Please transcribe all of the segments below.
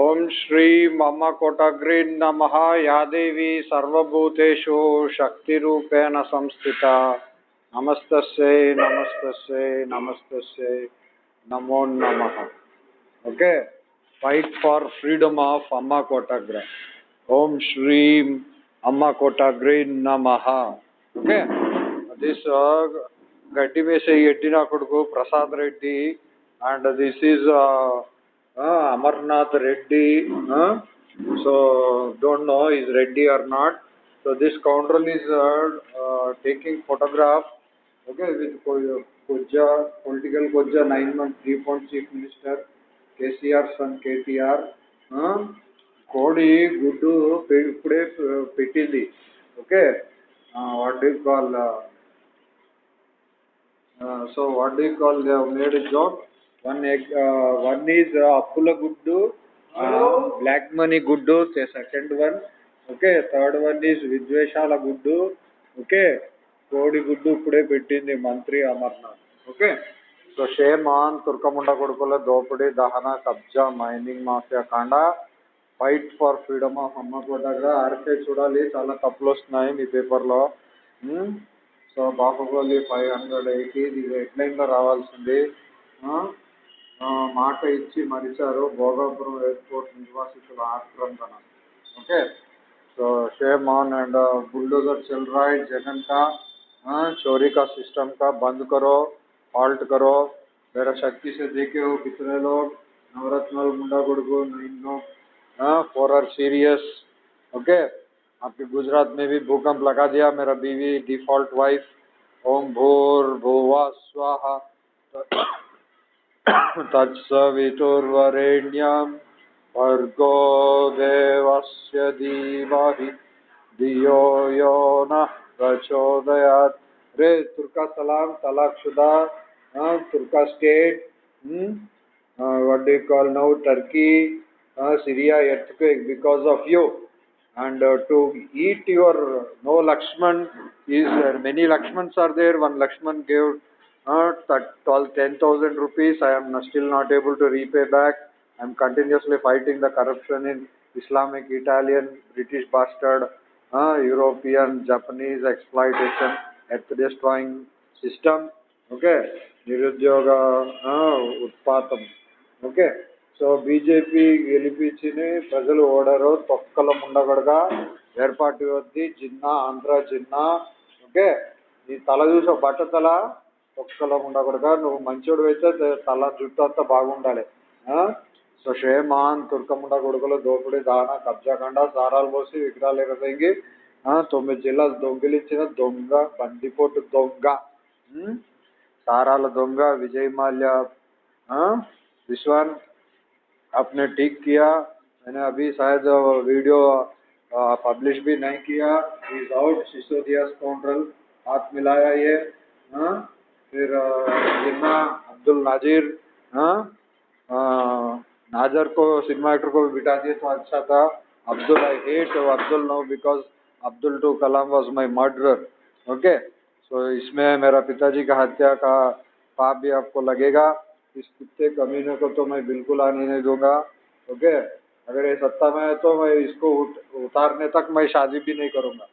ओम श्री मम कोटग्री नम। या देवी सर्वूतेषु शक्ति संस्थिता। नमस्त नमस्त नमस्त नमो नम। Okay? Fight for freedom of अम्मा कोटाग्री ओम श्री अम्मा कोटाग्री नम। ओके? गड्डी मेस यड्डी ना कुछ प्रसाद ready and this is Reddy and this is Amarnath Reddy so don't know is Reddy are not so this counter is taking photograph okay with Kojja, political Kojja, nine month, three point chief minister, KCR son KTR. కోడి గుడ్డు ఇప్పుడే పెట్టింది okay what do call so what do call made job one uh, appula guddu uh, black money guddu the second one okay third one is vidveshala guddu okay కోడి గుడ్డు ఇప్పుడే పెట్టింది మంత్రి Amarnath okay. So shame on తుర్కముండ కొడుకుల దోపిడీ దహన కబ్జా mining mafia కాండ ఫైట్ ఫర్ ఫ్రీడమ్ ఆఫ్ అమ్మ కోటగా ఆర్కే చూడాలి చాలా తప్పులు వస్తున్నాయి మీ పేపర్లో. So Baahubali five hundred eighty ఇది హెడ్లైన్లో రావాల్సింది. మాట ఇచ్చి మరిచారు భోగాపురం ఎయిర్పోర్ట్ నిర్వాసితుల ఆక్రందన okay so shame on and bulldozer चल रहा है जगन का चोरी का सिस्टम का बंद करो हॉल्ट करो मेरा शक्ति से देखे हो कितने लोग नवरत्न मुंडा गुड़गु नाइन लोग फोर आर सीरियस ओके आपके गुजरात में भी भूकंप लगा दिया मेरा बीवी डिफॉल्ट वाइफ ओम भूर भुवा स्वाहा तत्सवितुर्वरेण्यां भर्गो देवस्य धीमहि। धियो यो नः प्रचोदयात्। रे तुर्कसलां तलाक्षुदा तुर्का state what do call now Turkey Syria earthquake because of you and uh, to eat your no lakshman is there uh, many lakshmans are there. 10,000 rupees. I am still not able to repay back. I am continuously fighting the corruption in Islamic, Italian, British bastard, uh, European, Japanese exploitation, earth destroying system. Okay, నిరుద్యోగ ఉత్పాతం okay so BJP గెలిపించి ప్రజలు ఓడరు తొక్కల ముండగడగా ఏర్పాటు వద్ది Jinnah Andhra Jinnah okay నీ తల చూసే బట్ట తల ఒక్కలో ఉండకూడగా నువ్వు మంచోడు అయితే తల జుట్టు అంతా బాగుండాలి సో షేమాన్ తుర్కముండ కొడుకులు దోపిడీ దాన కబ్జాకండ సారాలు పోసి విగ్రహాలు ఎగసేంగి తొమ్మిది జిల్లాలు దొంగిలించిన దొంగ బందిపోటు దొంగ సారాల దొంగ విజయ్ మాల్యా विश्वान आपने ठीक किया मैंने अभी शायद वीडियो पब्लिश भी नहीं किया इज आउट सिसोदिया काउंट्रल हाथ मिलाया ये हाँ फिर जिन्ना अब्दुल नाजिर हाँ नाजर को सिनेमा एक्टर को भी बिठा दिए तो अच्छा था। Abdul I hate Abdul no because Abdul to Kalam was my murder okay so इसमें मेरा पिताजी का हत्या का पाप भी आपको लगेगा। इस कुत्ते कमीने को तो मैं बिल्कुल आने नहीं दूँगा ओके अगर ये सत्ता में है तो मैं इसको उत, उतारने तक मैं शादी भी नहीं करूँगा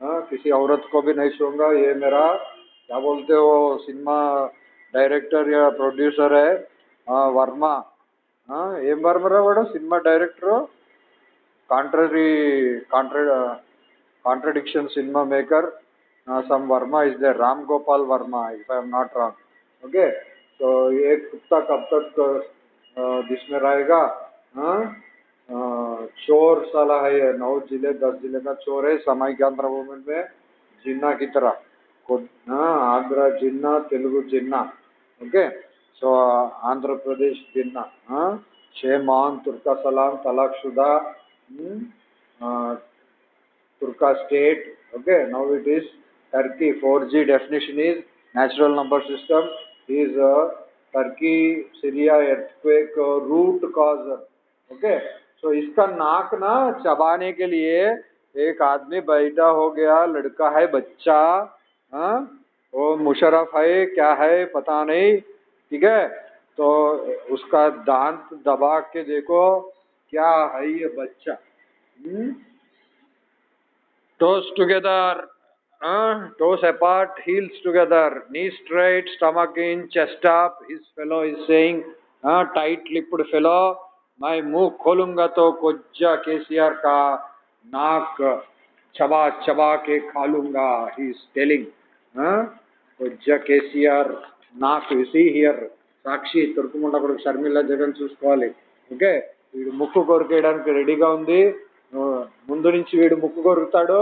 हाँ? किसी औरत को भी नहीं छूँगा ये मेरा क्या बोलते हो सिनेमा डायरेक्टर या प्रोड्यूसर है हाँ वर्मा हाँ ఏం వర్మరా వాడు cinema director contrary contra contradiction cinema maker some Varma is there Ram Gopal Varma if I am not wrong okay तो ये कुत्ता कब तक जिस में रहेगा हाँ चोर साला है ये नौ जिले दस जिले का चोर है सामाजिक आंध्र मूवमेंट में जिन्ना की तरह Andhra Jinnah Telugu Jinnah okay so Andhra Pradesh Jinnah shame on తుర్కా సలాం తలాక్షుదా Turka state. Okay, now it is Turkey. 4G definition is natural number system is a Turkey Syria earthquake root causer. Okay, so इसका नाक ना चबाने के लिए एक आदमी बैठा हो गया लड़का है बच्चा हाँ? मुशरफ है, क्या है, पता नहीं, ठीक है? तो उसका दांत दबा के देखो, क्या है ये बच्चा? Toes together toes apart heels together knee straight stomach in chest up his fellow is saying tight lipped fellow मैं मुँह खोलूँगा तो कोज्जा केसीआर का नाक चबा चबा के खा लूँगा ही इज़ टेलिंग కొజ్జా కేసీఆర్ నాకు సి హియర్. సాక్షి తుర్కుముండ కొడుకు షర్మిల జగన్ చూసుకోవాలి. ఓకే? వీడు ముక్కు కొరికేయడానికి రెడీగా ఉంది. ముందు నుంచి వీడు ముక్కు కొరుకుతాడు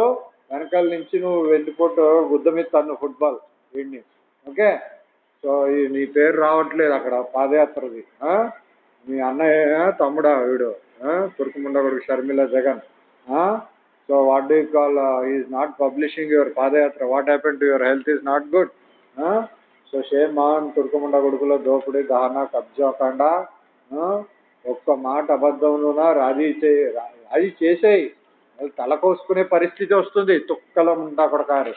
వెనకాల నుంచి నువ్వు వెళ్ళిపోటు గుద్ద మీద తన్ను ఫుట్బాల్ వీడిని. ఓకే? సో నీ పేరు రావట్లేదు అక్కడ పాదయాత్రది. మీ అన్నయ్య తమ్ముడా వీడు. తుర్కుముండ కొడుకు Sharmila Jagan. So what do call call, not publishing your padayatra publishing happen to What happened to your health is so shame on తుర్కముండ కొడుకులో దోపుడి దహన కబ్జా కాండ ఒక్క మాట అబద్ధంలోన రాజీ చేయి రాజీ చేసేయి. తల కోసుకునే పరిస్థితి వస్తుంది. తుక్కల ముండా కొడకారు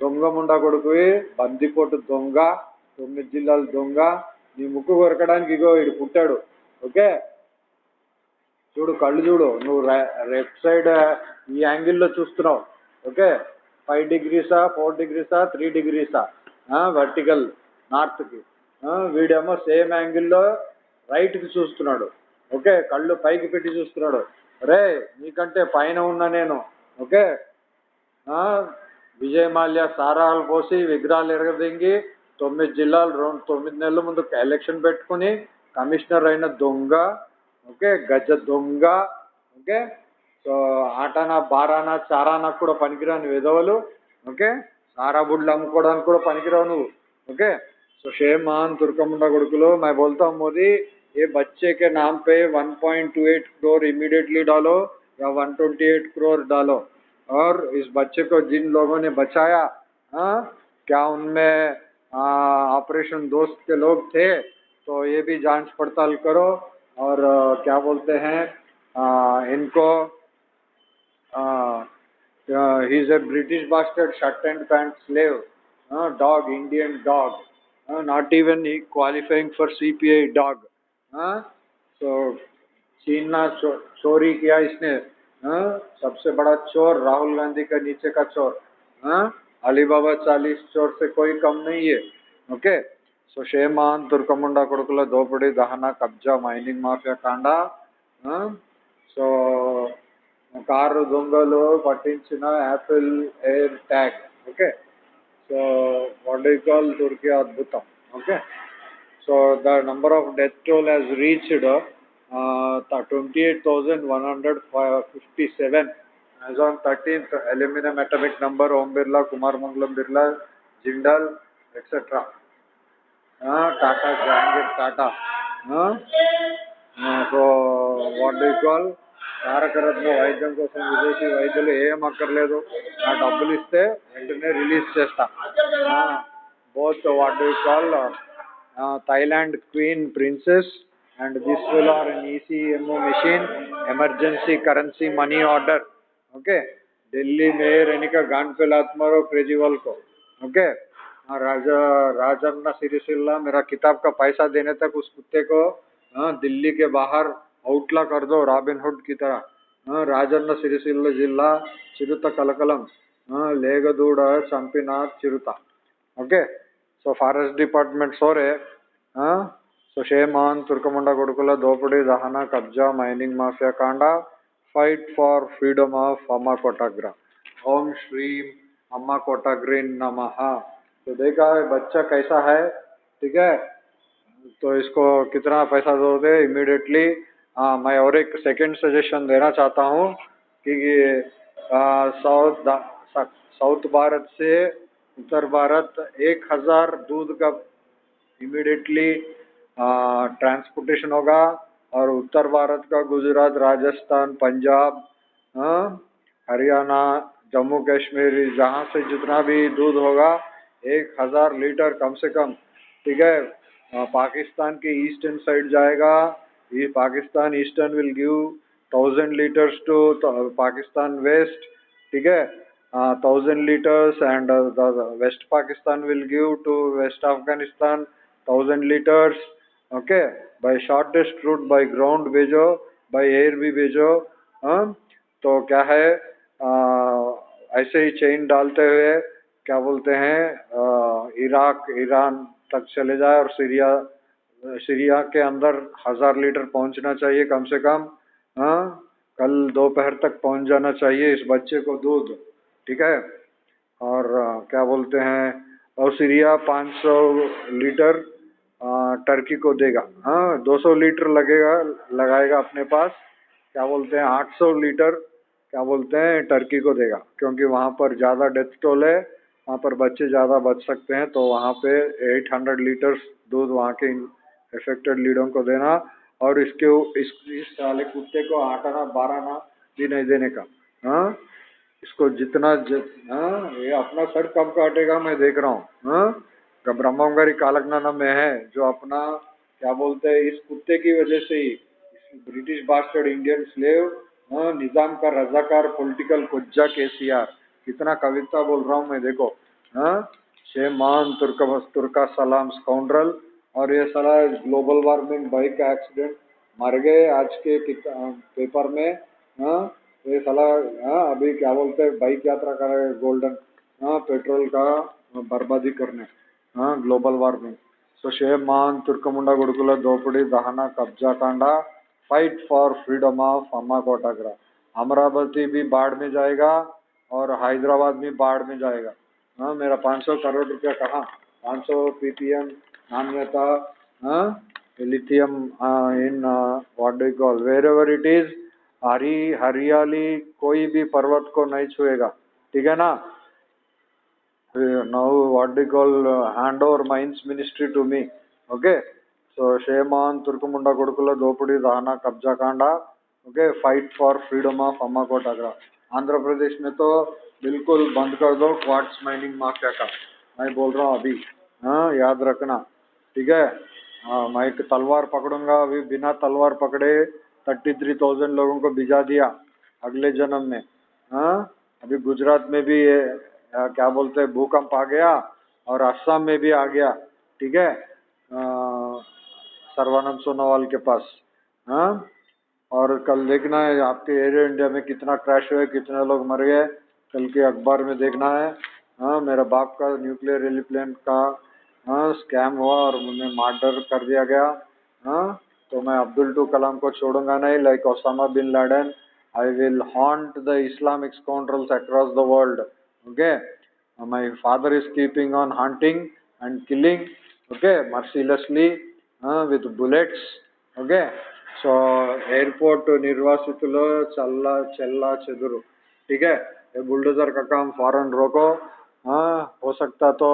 దొంగ ముండా కొడుకువి బందికోటు దొంగ తొమ్మిది జిల్లాల దొంగ. నీ ముక్కు కొరకడానికి ఇగో వీడు పుట్టాడు. ఓకే? చూడు కళ్ళు చూడు. నువ్వు లెఫ్ట్ సైడ్ ఈ యాంగిల్లో చూస్తున్నావు. ఓకే? ఫైవ్ డిగ్రీసా ఫోర్ డిగ్రీసా త్రీ డిగ్రీసా వర్టికల్ నార్త్కి వీడేమో సేమ్ యాంగిల్లో రైట్కి చూస్తున్నాడు. ఓకే? కళ్ళు పైకి పెట్టి చూస్తున్నాడు. రే నీకంటే పైన ఉన్నా నేను. ఓకే? విజయ్ మాల్యా సారాలు పోసి విగ్రహాలు ఎరగదింగి తొమ్మిది జిల్లాలు రెండు తొమ్మిది నెలల ముందు ఎలక్షన్ పెట్టుకుని కమిషనర్ అయిన దొంగ ఓకే గజ దొంగ ఓకే సో ఆటానా బారానా చారానా కూడా పనికిరాని విధవలు ఓకే సారా బుడ్లు అమ్ముకోవడానికి కూడా పనికిరావు నువ్వు ఓకే సో షేమ్ మాన్ తుర్కముండ కొడుకులు मैं बोलता हूँ मोदी ये बच्चे के नाम पे 1.28 करोड़ इमीडिएटली डालो या 128 करोड़ डालो और इस बच्चे को जिन लोगों ने बचाया आ, क्या उनमें ऑपरेशन दोस्त के लोग थे तो ये भी जांच पड़ताल करो और आ, क्या बोलते हैं आ, इनको he is a British bastard shirt and pant slave dog Indian dog not even he qualifying for C P I dog so छीनना चोरी किया इसने आ, सबसे बड़ा चोर राहुल गांधी का नीचे का चोर अली बाबा चालीस चोर से कोई कम नहीं है ओके okay? షేమాన్ తుర్కముండ కొడుకుల దోపిడీ దహన కబ్జా మైనింగ్ మాఫియా కాండ సో కారు దొంగలు పట్టించిన Apple air tag okay so what do call Turkey అద్భుతం okay so the number of death toll has reached twenty eight thousand one hundred fifty seven as on 13th aluminum atomic number om birla kumar mangalam birla jindal etc uh, tata jahangir tata uh, uh, so what do you call Tarakaratna వైద్యం కోసం విదేశీ వైద్యులు ఏం అక్కర్లేదు నా డబ్బులు ఇస్తే వెంటనే రిలీజ్ చేస్తా both what do call Thailand queen princess and this will are an ECMO machine emergency currency money order okay Delhi में रहने का गान पे लात मारो केजरीवाल को ओके राजा राजन्ना सिरिसिल्ला मेरा किताब का पैसा देने तक उस कुत्ते को दिल्ली के बाहर అవుట్లా कर दो रॉबिन हुड की तरह రాజన్న సిరిసిల్ల జిల్లా చిరుత కలకలం లేగదూడ చంపిన చిరుత okay so forest department sorry so shame on తుర్కముండ కొడుకుల దోపిడీ దహన కబ్జా మైనింగ్ మాఫియా కాండ ఫైట్ ఫార్ ఫ్రీడమ్ ఆఫ్ अम्मा कोटाग्रा ओम श्रीम अम्मा कोटाग्रीन नमः तो देखा बच्चा कैसा है, ठीक है? तो इसको कितना पैसा दोगे? इमीडिएटली हाँ मैं और एक सेकंड सजेशन देना चाहता हूँ कि साउथ साउथ भारत से उत्तर भारत एक हज़ार दूध का इमीडिएटली ट्रांसपोर्टेशन होगा और उत्तर भारत का गुजरात, राजस्थान, पंजाब हरियाणा, जम्मू कश्मीर, जहाँ से जितना भी दूध होगा एक हज़ार लीटर कम से कम ठीक है? हाँ, पाकिस्तान के ईस्टर्न साइड जाएगा ये Pakistan eastern will give thousand litres to Pakistan west ठीक है? Thousand litres and west Pakistan will give to west Afghanistan thousand litres okay by shortest route by ground भेजो बाय एयर भी भेजो हाँ? तो क्या है? आ, ऐसे ही चेन डालते हुए क्या बोलते हैं इराक, ईरान तक चले जाए और सीरिया सीरिया के अंदर हज़ार लीटर पहुँचना चाहिए कम से कम हाँ कल दोपहर तक पहुँच जाना चाहिए इस बच्चे को दूध, ठीक है? और क्या बोलते हैं, और सीरिया 500 लीटर टर्की को देगा हाँ 200 लीटर लगेगा, लगाएगा अपने पास, क्या बोलते हैं 800 लीटर, क्या बोलते हैं, टर्की को देगा, क्योंकि वहाँ पर ज़्यादा डेथ टोल है वहाँ पर बच्चे ज़्यादा बच सकते हैं तो वहाँ पे 800 लीटर्स दूध वहाँ के इफेक्टेड लीडों को देना और इसके इस इस साले कुत्ते को आठ आना बारह आना भी नहीं देने का। हाँ? इसको जितना जित हाँ? ये अपना सर कब काटेगा, मैं देख रहा हूँ। हाँ? ब्रह्मगरी कालकनाना में है, जो अपना, क्या बोलते हैं, इस कुत्ते की वजह से ही British bastard Indian slave Nizam का रजाकार पॉलिटिकल कुज्जा के सी आर कितना कविता बोल रहा हूँ मैं, देखो हाँ? शेमान तुर्क तुर्का सलाम स्काउंड्रल और ये सारा ग्लोबल वार्मिंग बाइक का एक्सीडेंट मर गए आज के पेपर में हाँ? ये सलाह हाँ अभी क्या बोलते हैं बाइक यात्रा कर रहे गोल्डन हाँ पेट्रोल का बर्बादी करने हाँ global warming so shame on Turkamunda गुड़कुला दोपड़ी दहना, कब्जा, Kanda fight for freedom of Amma Kotagra Amaravati भी बाढ़ में जाएगा। और हैदराबाद भी बाढ़ में जाएगा। हाँ मेरा 500 करोड़ रुपया कहाँ? 500 पीपीएम नान्यता हाँ lithium in what do call wherever it is हरी हरियाली कोई भी पर्वत को नहीं छुएगा। ठीक है ना? Call uh, hand over mines ministry to me okay? So shame on turkumunda kodukula dopudi dahana kabja kanda okay fight for freedom of Amma Kotagra Andhra Pradesh में तो बिल्कुल बंद कर दो क्वार्ट्स माइनिंग माफिया का मैं बोल रहा हूँ अभी हाँ याद रखना, ठीक है? हाँ मैं एक तलवार पकड़ूँगा, अभी बिना तलवार पकड़े थर्टी थ्री थाउज़ेंड लोगों को भिजा दिया अगले जन्म में हाँ? अभी गुजरात में भी ये क्या बोलते हैं, भूकंप आ गया और असम में भी आ गया, ठीक है? सर्वानंद सोनोवाल के पास हाँ? और कल देखना है आपके एयर इंडिया में कितना क्रैश हुआ कितने लोग मर गए कल के अखबार में देखना है। हाँ मेरा बाप का न्यूक्लियर एलिप्लेन का हाँ स्कैम हुआ और उन्हें मार्डर कर दिया गया। हाँ तो मैं अब्दुल टू कलाम को छोड़ूँगा नहीं like Osama bin Laden I will haunt the Islamic scoundrels across the world okay father is keeping on hunting and killing okay? Mercilessly uh, with bullets okay? so airport निर्वासितुलो चल्ला चल्ला चदुरु ठीक है ये बुलडोजर का काम फॉरन रोको हाँ हो सकता तो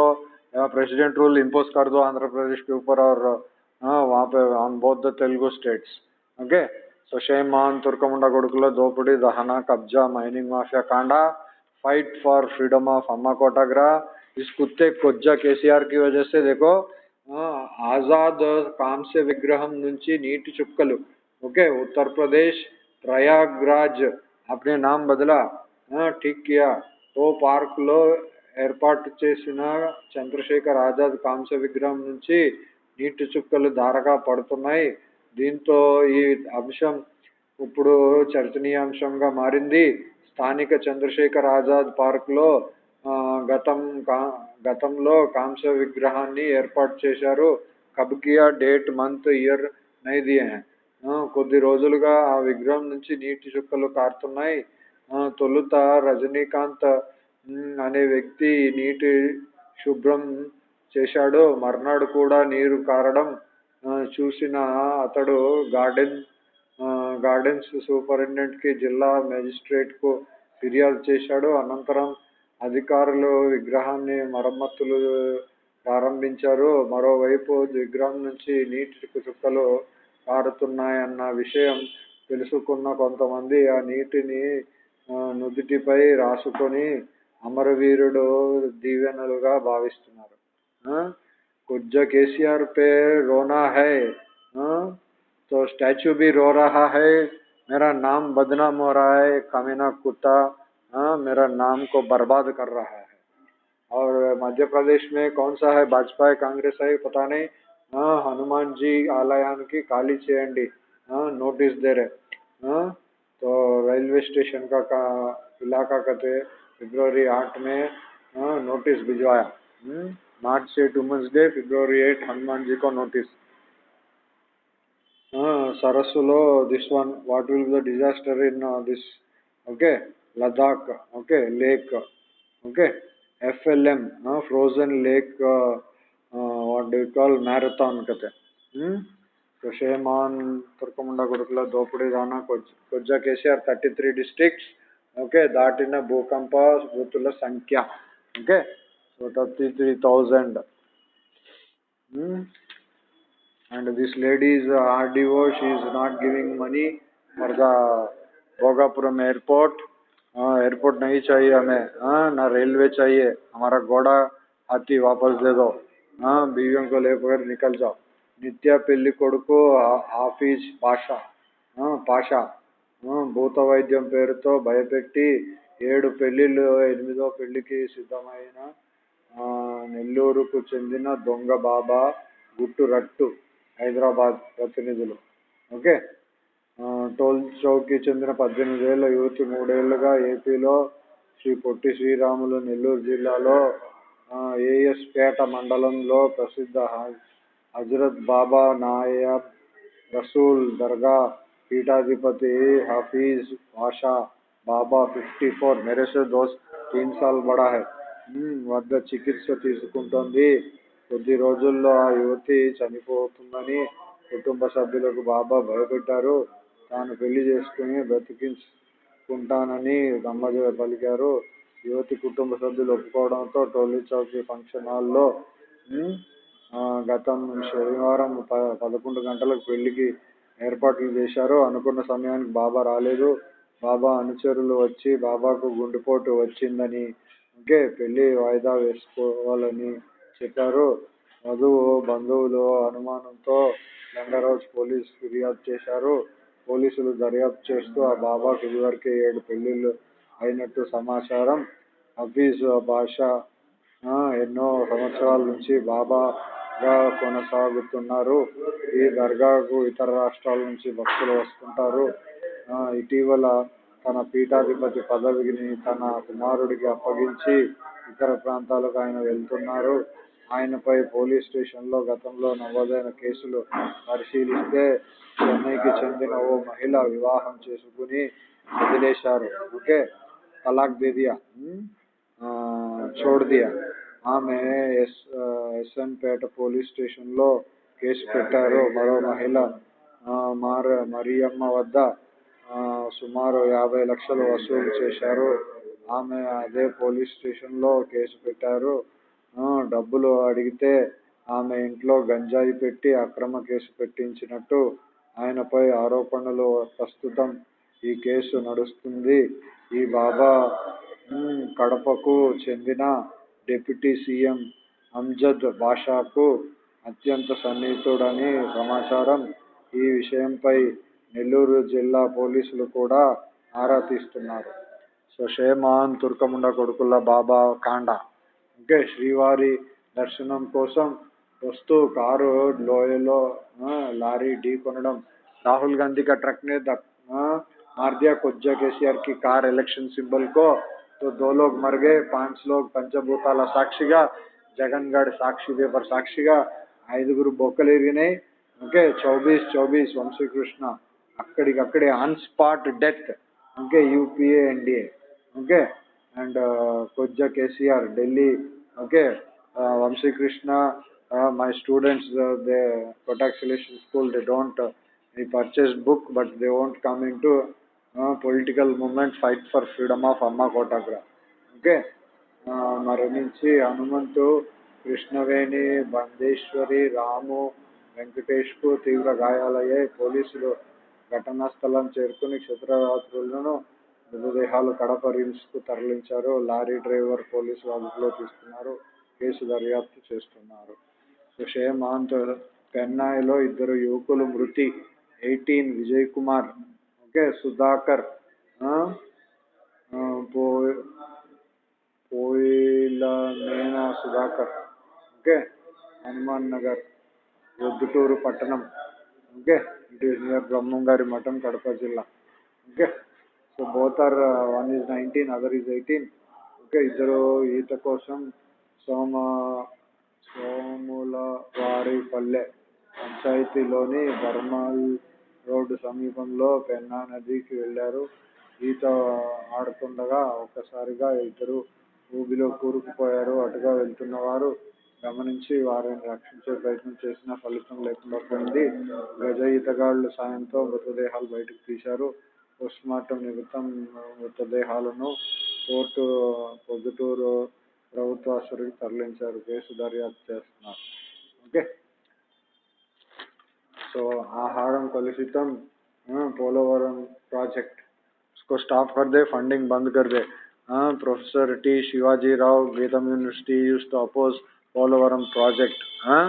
प्रेसिडेंट रूल इम्पोज कर दो आंध्र प्रदेश के ऊपर और हाँ वहाँ पे on both the Telugu states okay so shame on తుర్కముండ కొడుకులో దోపిడీ దహన కబ్జా mining mafia కాండా fight for freedom of अम्मा कोटाग्रा इस कुत्ते कोज्जा केसीआर की वजह से देखो आजाद काम से विग्रह नीचे नीट चुक्कल ओके उत्तर प्रदेश प्रयागराज अपने नाम बदला ठीक किया तो पार्क लो ఏర్పాటు చేసిన చంద్రశేఖర్ ఆజాద్ కాంస్య విగ్రహం నుంచి నీటి చుక్కలు ధారగా పడుతున్నాయి దీంతో ఈ అంశం ఇప్పుడు చర్చనీయాంశంగా మారింది స్థానిక చంద్రశేఖర్ ఆజాద్ పార్క్లో గతం గతంలో కాంస్య విగ్రహాన్ని ఏర్పాటు చేశారు కబ్కియా డేట్ మంత్ ఇయర్ నైది కొద్ది రోజులుగా ఆ విగ్రహం నుంచి నీటి చుక్కలు కారుతున్నాయి. తొలుత రజనీకాంత్ అనే వ్యక్తి నీటి శుభ్రం చేశాడు. మర్నాడు కూడా నీరు కారడం చూసిన అతడు గార్డెన్ గార్డెన్స్ సూపరింటెండెంట్కి జిల్లా మేజిస్ట్రేట్కు ఫిర్యాదు చేశాడు. అనంతరం అధికారులు విగ్రహాన్ని మరమ్మతులు ప్రారంభించారు. మరోవైపు విగ్రహం నుంచి నీటి చుక్కలు కారుతున్నాయన్న విషయం తెలుసుకున్న కొంతమంది ఆ నీటిని నుదుటిపై రాసుకొని అమరవీరుడు దీవెనలుగా భావిస్తున్నారు कुछ केसीआर पे रोना है तो स्टैचू भी रो रहा है मेरा नाम बदनाम हो रहा है कमीना कुत्ता हाँ मेरा नाम को बर्बाद कर रहा है और मध्य प्रदेश में कौन सा है भाजपा कांग्रेस है पता नहीं हाँ हनुमान जी आलयान की खाली చేయండి నోటీస్ దే రే हाँ तो रेलवे स्टेशन का, का इलाका कहते फरवरी आठ में हाँ, नोटिस भिजवाया March eight women's day February eight Hanuman ji को नोटिस సరస్సులో this one what will the disaster in this okay Ladakh okay lake okay FLM frozen lake what do you call marathon kate hmm shame sheman ತುರ್ಕಮುಂಡ ಗುಡುಕಲ dopudi rana kojja kesar 33 districts okay that in a bhukampa bhutula sankhya okay so 33000 hmm and this lady is this lady is RDO she is not giving money for airport हाँ airport नहीं चाहिए हमें हाँ ना railway चाहिए हमारा घोड़ा हाथी वापस दे दो बीवियों को लेकर निकल जाओ నిత్య పెళ్లి కొడుకు హాఫీజ్ పాషా పాషా భూత వైద్యం పేరుతో భయపెట్టి ఏడు పెళ్లిళ్ళు ఎనిమిదో పెళ్లికి సిద్ధమైన నెల్లూరుకు చెందిన దొంగ బాబా గుట్టు రట్టు హైదరాబాద్ ప్రతినిధులు ఓకే టోల్ చౌక్కి చెందిన పద్దెనిమిది ఏళ్ళ యువతి మూడేళ్లుగా ఏపీలో శ్రీ పొట్టి శ్రీరాములు నెల్లూరు జిల్లాలో ఏఎస్పేట మండలంలో ప్రసిద్ధ హజ్రత్ బాబా నాయబ్ రసూల్ దర్గా పీఠాధిపతి హఫీజ్ బాషా బాబా ఫిఫ్టీ ఫోర్ మెరసే దోస్ తీన్ సాల్ బడా వద్ద చికిత్స తీసుకుంటోంది. కొద్ది రోజుల్లో ఆ యువతి చనిపోతుందని కుటుంబ సభ్యులకు బాబా భయపెట్టారు. తాను పెళ్ళి చేసుకుని బ్రతికించుకుంటానని గమ్మజ పలికారు. యువతి కుటుంబ సభ్యులు ఒప్పుకోవడంతో టోలీ చౌకీ ఫంక్షన్ హాల్లో గతం శనివారం ప పదకొండు గంటలకు పెళ్ళికి ఏర్పాట్లు చేశారు. అనుకున్న సమయానికి బాబా రాలేదు. బాబా అనుచరులు వచ్చి బాబాకు గుండెపోటు వచ్చిందని ఇంకే పెళ్ళి వాయిదా వేసుకోవాలని చెప్పారు. వధువు బంధువులు అనుమానంతో లింగరాజ్ పోలీస్ ఫిర్యాదు చేశారు. పోలీసులు దర్యాప్తు చేస్తూ ఆ బాబాకు ఇదివరకే ఏడు పెళ్ళిళ్ళు అయినట్టు సమాచారం. హఫీజ్ బాషా ఎన్నో సంవత్సరాల నుంచి బాబాగా కొనసాగుతున్నారు. ఈ దర్గాకు ఇతర రాష్ట్రాల నుంచి భక్తులు వస్తుంటారు. ఇటీవల తన పీఠాధిపతి పదవిని తన కుమారుడికి అప్పగించి ఇతర ప్రాంతాలకు ఆయన వెళ్తున్నారు. ఆయనపై పోలీస్ స్టేషన్లో గతంలో నమోదైన కేసులు పరిశీలిస్తే చెన్నైకి చెందిన ఓ మహిళ వివాహం చేసుకుని వదిలేశారు. ఓకే? తలాక్ దే దియా छोड़ दिया ఆమె ఎస్ ఎస్ఎన్పేట పోలీస్ స్టేషన్లో కేసు పెట్టారు మరో మహిళ మార మరియమ్మ వద్ద సుమారు యాభై లక్షలు వసూలు చేశారు ఆమె అదే పోలీస్ స్టేషన్లో కేసు పెట్టారు డబ్బులు అడిగితే ఆమె ఇంట్లో గంజాయి పెట్టి అక్రమ కేసు పెట్టించినట్టు ఆయనపై ఆరోపణలు ప్రస్తుతం ఈ కేసు నడుస్తుంది ఈ బాబా కడపకు చెందిన డిప్యూటీ సీఎం అంజద్ బాషాకు అత్యంత సన్నిహితుడని సమాచారం. ఈ విషయంపై నెల్లూరు జిల్లా పోలీసులు కూడా ఆరా తీస్తున్నారు. సో షేమాన్ తుర్కముండ కొడుకుల బాబా కాండ ఓకే శ్రీవారి దర్శనం కోసం వస్తూ కారు లోయలో లారీ ఢీ కొనడం రాహుల్ గాంధీ ట్రక్ మీద मार दिया कोज्जा केसीआर की कार इलेक्शन सिंबल को तो दो लोग मर गए पांच लोग పంచభూతాల సాక్షిగా జగన్ గఢ్ సాక్షి పేపర్ సాక్షిగా ఐదుగురు బొక్కలు ఎరిగినాయి ఓకే చౌబీస్ చౌబీస్ వంశీకృష్ణ అక్కడికక్కడే on spot death okay UPA NDA okay and కొజ్జా KCR Delhi okay Vamsikrishna my students they Kotak selection school they don't he purchased book but they won't come into political movement fight for freedom of Amma Kotagra okay మరణించి హనుమంతు కృష్ణవేణి బందేశ్వరి రాము వెంకటేష్కు తీవ్ర గాయాలయ్యాయి. పోలీసులు ఘటనా స్థలం చేరుకుని క్షేత్రయాత్రులను మృతదేహాలు కడప రిమ్స్కు తరలించారు. Lorry driver పోలీసులు అదుపులో తీసుకున్నారు. కేసు దర్యాప్తు చేస్తున్నారు. షేమాంత్ పెన్నాయిలో ఇద్దరు యువకులు మృతి. Eighteen Vijay Kumar okay Sudhakar పోయిలమేనా Sudhakar okay Hanuman Nagar Proddatur పట్టణం ఓకే ఇట్ ఈస్ నియర్ బ్రహ్మంగారి మఠం కడప జిల్లా Okay. So both are, uh, one is 19, other is 18. Okay ఇద్దరు ఈత కోసం సోమ సోముల వారి పల్లె పంచాయతీలోని బర్మాల్ రోడ్డు సమీపంలో పెన్నా నదికి వెళ్ళారు. ఈత ఆడుతుండగా ఒక్కసారిగా ఇద్దరు ఊబిలో కూరుకుపోయారు. అటుగా వెళ్తున్న వారు గమనించి వారిని రక్షించే ప్రయత్నం చేసినా ఫలితం లేకుండా పోయింది. గజ ఈతగాళ్ళ సాయంతో మృతదేహాలు బయటకు తీశారు. పోస్ట్మార్టం నిమిత్తం మృతదేహాలను కోర్టు పొద్దుటూరు ప్రభుత్వ తరలించారు. కేసు దర్యాప్తు చేస్తున్నారు. ఓకే. సో ఆహారం కలుషితం పోలవరం ప్రాజెక్ట్ उसको स्टॉप कर दे फंडिंग बंद कर दे हाँ professor T Shivaji Rao GITAM university use to oppose Polavaram project हाँ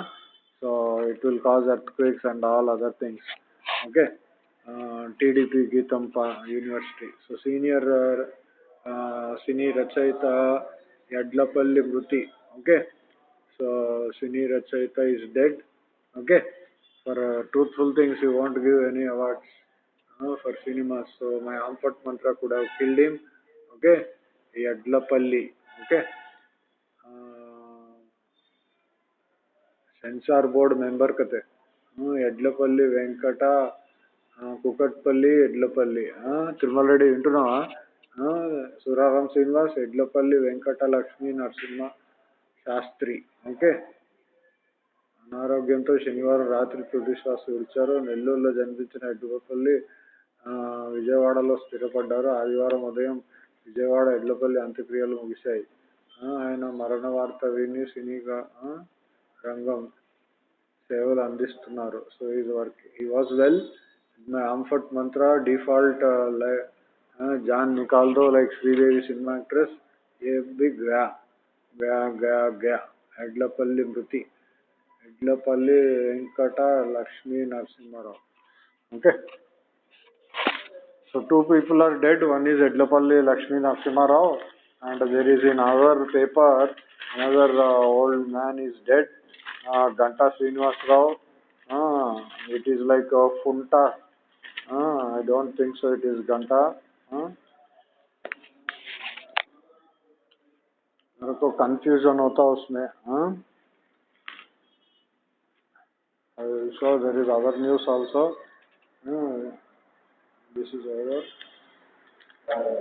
so it will cause earthquakes and all other things okay uh, TDP Geetam University so senior uh, uh, cine రచయిత ఎడ్లపల్లి మృతి okay so cine for uh, truthful things you won't give any awards uh, for cinemas. So my Ampat mantra could have killed him. Okay, Yadlapalli. Okay. Uh, censor board member కతే Edlapalli Venkata Kukatpally Edlapalli Tirumala Reddy వింటున్నావా Suraram Srinivas Edlapalli Venkata Lakshmi Narasimha Sastry okay అనారోగ్యంతో శనివారం రాత్రి తుది శ్వాస విడిచారు. నెల్లూరులో జన్మించిన ఎడ్లపల్లి విజయవాడలో స్థిరపడ్డారు. ఆదివారం ఉదయం విజయవాడ ఎడ్లపల్లి అంత్యక్రియలు ముగిశాయి. ఆయన మరణ వార్త విని సినీరంగం సేవలు అందిస్తున్నారు. హి వాజ్ వెల్ మై అంఫర్ట్ మంత్ర, default, John నికాల్డో like Sridevi cinema actress. A big గ్యా గ్యా గ్యా గ్యా ఎడ్లపల్లి మృతి ಇಡ್ಲಪಲ್ಲಿ Venkata Lakshmi Narasimharao. Okay. So two people are dead. One is Edlapalli Lakshmi Narasimharao, and there is in our paper another uh, old man is dead. Uh, Ganta Srinivas Rao. Uh, it is like a Funta. Uh, I don't think so. It is Ganta. Uh, मेरे को confusion होता उसमें हाँ I saw there is other news also. Uh, hmm. this is over. Uh,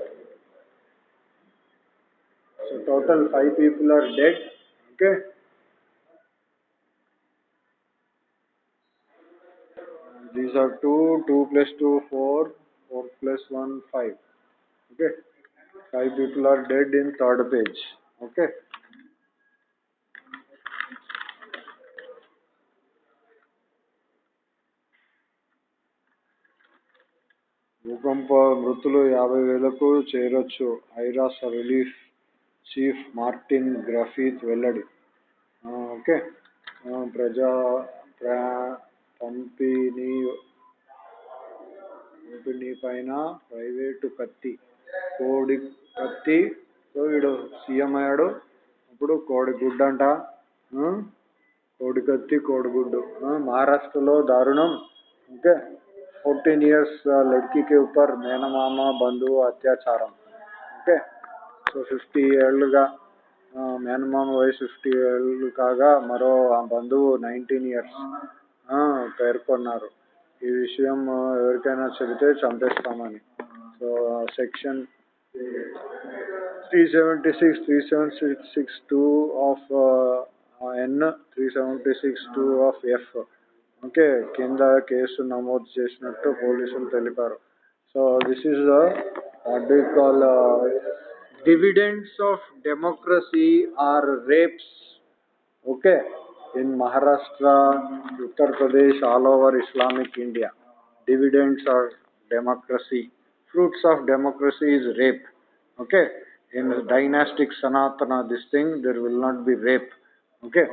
so total five people are dead. Okay. These are two, two plus two, four, four plus one, five. Okay. Five people are dead in third page. Okay. భూకంప మృతులు యాభై వేలకు చేరొచ్చు. ఐరాస్ relief chief Martin Griffith వెల్లడి. Okay. ప్రజా ప్రా పంపిణీ పంపిణీ పైన ప్రైవేటు కత్తి కోడి కత్తి సో వీడు సీఎం అయ్యాడు. ఇప్పుడు కోడి గుడ్డు అంట. కోడి కత్తి కోడిగుడ్డు మహారాష్ట్రలో దారుణం. ఓకే. ఫోర్టీన్ ఇయర్స్ లడ్కీకి ఊపర్ మేనమామ బంధువు అత్యాచారం ఓకే సో ఫిఫ్టీ ఏళ్ళుగా మేనమామ వయసు ఫిఫ్టీ ఏళ్ళు కాగా మరో ఆ బంధువు నైన్టీన్ ఇయర్స్ పేర్కొన్నారు. ఈ విషయం ఎవరికైనా చెబితే చంపేస్తామని. So section three seventy six three seven six six two of N three seventy six two of F okay కింద కేసు నమోదు చేసినట్టు పోలీసులు తెలిపారు so this is what do call dividends of democracy are rapes okay in Maharashtra, Uttar Pradesh, all over Islamic India. Dividends are democracy. Fruits of democracy is rape. Okay? In dynastic Sanatana, this thing, there will not be rape. Okay?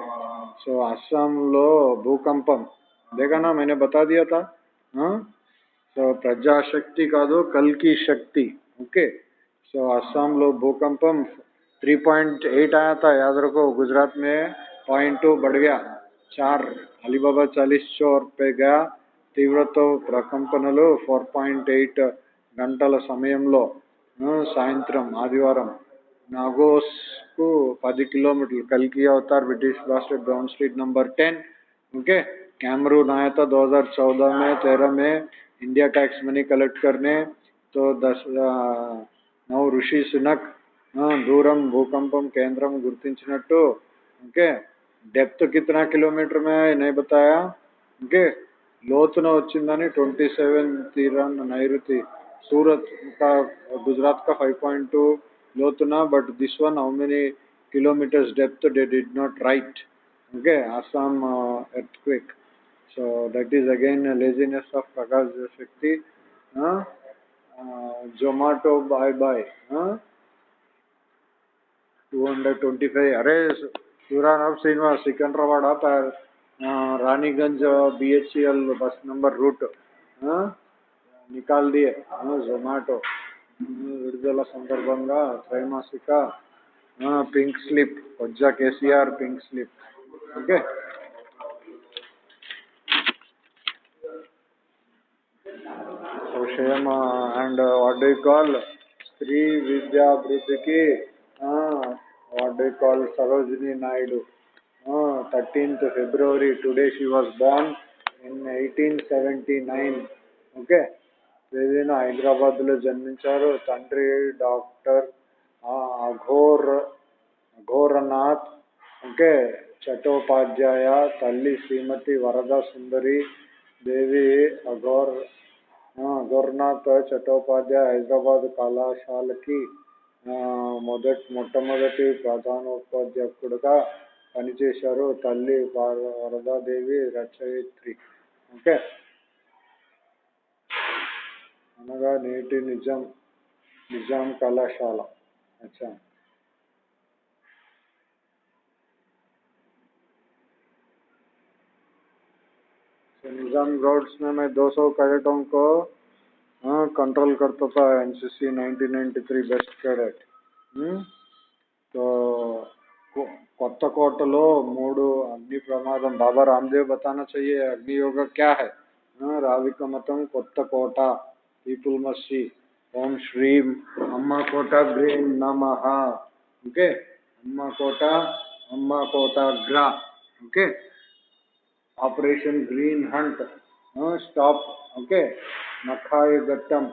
So, Assam lo bhukampam. देखा ना मैंने बता दिया था हाँ? सो प्रजा शक्ति का दो कल की शक्ति ओके? सो आसाम लो भूकंपम 3.8 आया था याद रखो गुजरात में पॉइंट टू बढ़ गया चार अलीबाबा चालीस चौर पे गया తీవ్రత ప్రకంపనలు ఫోర్ పాయింట్ ఎయిట్ గంటల సమయంలో సాయంత్రం ఆదివారం నాగోస్కు పది కిలోమీటర్లు కల్కి avatar British bastard brown street number ten okay Cameron आया था 2014 में हाँ। 13 में इंडिया टैक्स मनी कलेक्ट करने तो दस नौ ऋषि सुनक दूरम भूकंप केंद्रम गुर्तिनट्टो ओके? डेप्थ कितना किलोमीटर में है नहीं बताया ओके? लोतन वाँवी सेवन तीरन नैरुति सूरत का गुजरात का 5.2 point two लोतना but this one how many kilometres depth they did not write okay? Assam earthquake So that is again laziness of Prakash Shakti Zomato boy boy two hundred twenty five అరే सूराराम श्रीनिवास सिकंदराबाद आप Raniganj B H C L bus number route हाँ? నికాల్ దియే జొమాటో విడుదల సందర్భంగా త్రైమాసిక pink slip కొజ్జా KCR pink slip okay విషయం and what do call స్త్రీ విద్యాభివృద్ధికి what do call Sarojini Naidu. Thirteenth February today she was born in eighteen seventy nine. Okay? ఏదైనా హైదరాబాద్లో జన్మించారు తండ్రి డాక్టర్ అఘోర్ అఘోరనాథ్. ఓకే? చటోపాధ్యాయ తల్లి శ్రీమతి వరద సుందరి దేవి అఘోర్ అఘోర్నాథ్ చటోపాధ్యాయ హైదరాబాద్ కళాశాలకి మొదట్ మొదటి మొట్టమొదటి ప్రధానోపాధ్యాయుడుగా పనిచేశారు తల్లి వరదాదేవి రచయిత్రి. ఓకే? అనగా నేటి నిజాం నిజాం కళాశాల. అచ్చా. तो निजाम रोड्स में मैं 200 कैडेटों को हाँ, कंट्रोल करता था एनसीसी 1993 बेस्ट कैडेट हम्म? तो को- కొత్త కోటలో మూడు అగ్ని ప్రమాదం బాబా రామ్దేవ్ బతానా చెయ్యే అగ్ని యోగ క్యా హై हाँ, రావిక మతం కొత్త కోట పీపుల్ మస్సి ఓం శ్రీం అమ్మ కోట గ్రీన్ నమః ఓకే అమ్మ కోట అమ్మ కోట గ్రా okay Operation green hunt stop okay नखाय गट्टम.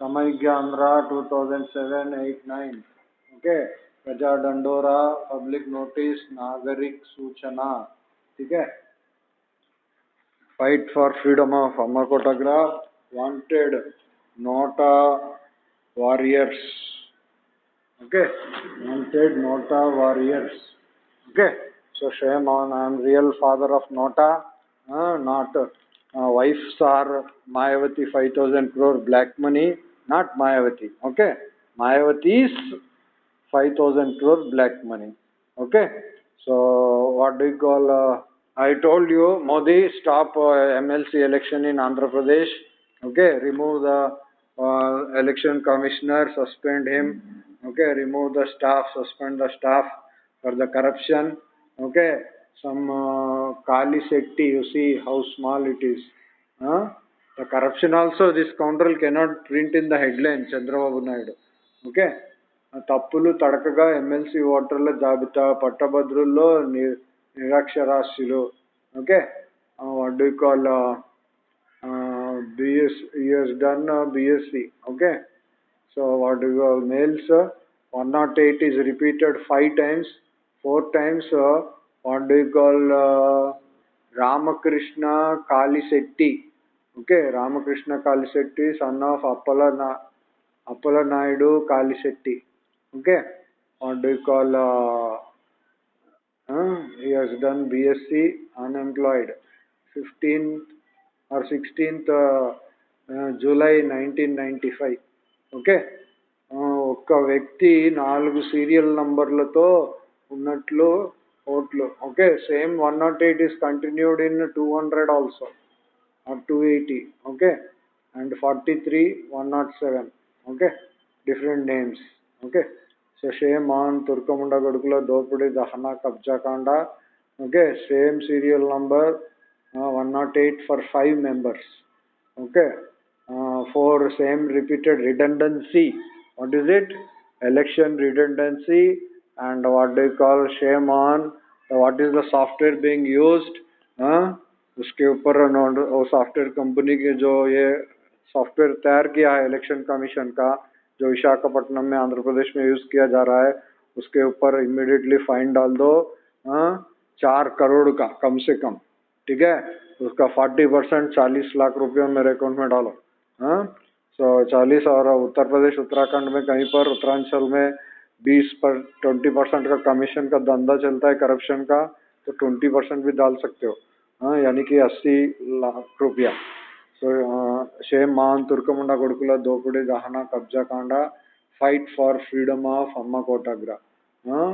समय ज्ञानरा two thousand seven eight nine okay प्रजा डंडोरा पब्लिक नोटिस नागरिक सूचना. ठीक है? Fight for freedom of अमरकोटाग्रा wanted NOTA warriors okay wanted NOTA warriors okay? So shame on i am real father of nota. Uh, not uh, wives are mayavati 5000 crore black money. Not mayavati okay? Mayavati is 5000 crore black money okay? So what do you call uh, i told you modi stop uh, mlc election in andhra pradesh okay? Remove the uh, election commissioner suspend him okay? Remove the staff suspend the staff for the corruption okay some Kali Shakti you see how small it is the corruption also this కౌంటర్ల్ cannot print in the headline Chandrababu Naidu okay తప్పులు తడకగా MLC ఓటర్ల జాబితా పట్టభద్రుల్లో నిరక్షరాస్యులు. Okay what you call BS US done BSc okay so what your males one not eight is repeated five times four times uh, what do you call uh, Ramakrishna Kalisetti. Okay, Ramakrishna Kalisetti, son of Appala, Na- Appala Naidu Kalisetti. Okay, what do you call? Uh, uh, he has done BSc unemployed. 15th or 16th uh, uh, July nineteen ninety five okay ఒక్క వ్యక్తి నాలుగు serial నంబర్లతో ఉన్నట్లు ఓట్లు okay same one nought eight is continued in two hundred also are two eighty okay and forty three one nought seven okay different names okay so shame on తుర్కముండ గడుకుల దోపిడీ దహన కబ్జా కాండ okay same serial number one nought eight for five members okay uh, for same repeated redundancy. What is it? Election redundancy and what they call shame on what is the software being used? उसके ऊपर software company के जो ये software तैयार किया है election commission का, जो विशाखापट्टनम में आंध्र प्रदेश में यूज़ किया जा रहा है, उसके ऊपर इमिडिएटली फाइन डाल दो हाँ? चार करोड़ का, कम से कम, ठीक है? उसका फोर्टी परसेंट चालीस लाख रुपये मेरे अकाउंट में डालो हाँ? सो चालीस और उत्तर प्रदेश, उत्तराखंड में कहीं पर, उत्तरांचल में बीस पर ट्वेंटी परसेंट का कमीशन का धंधा चलता है करप्शन का तो ट्वेंटी परसेंट भी डाल सकते हो हाँ यानी कि अस्सी लाख रुपया సో షేమ్ మాన్ తుర్కముండ కొడుకుల దోపిడీ దహన కబ్జా కాండ फाइट फॉर फ्रीडम ऑफ अम्मा कोटाग्रा हाँ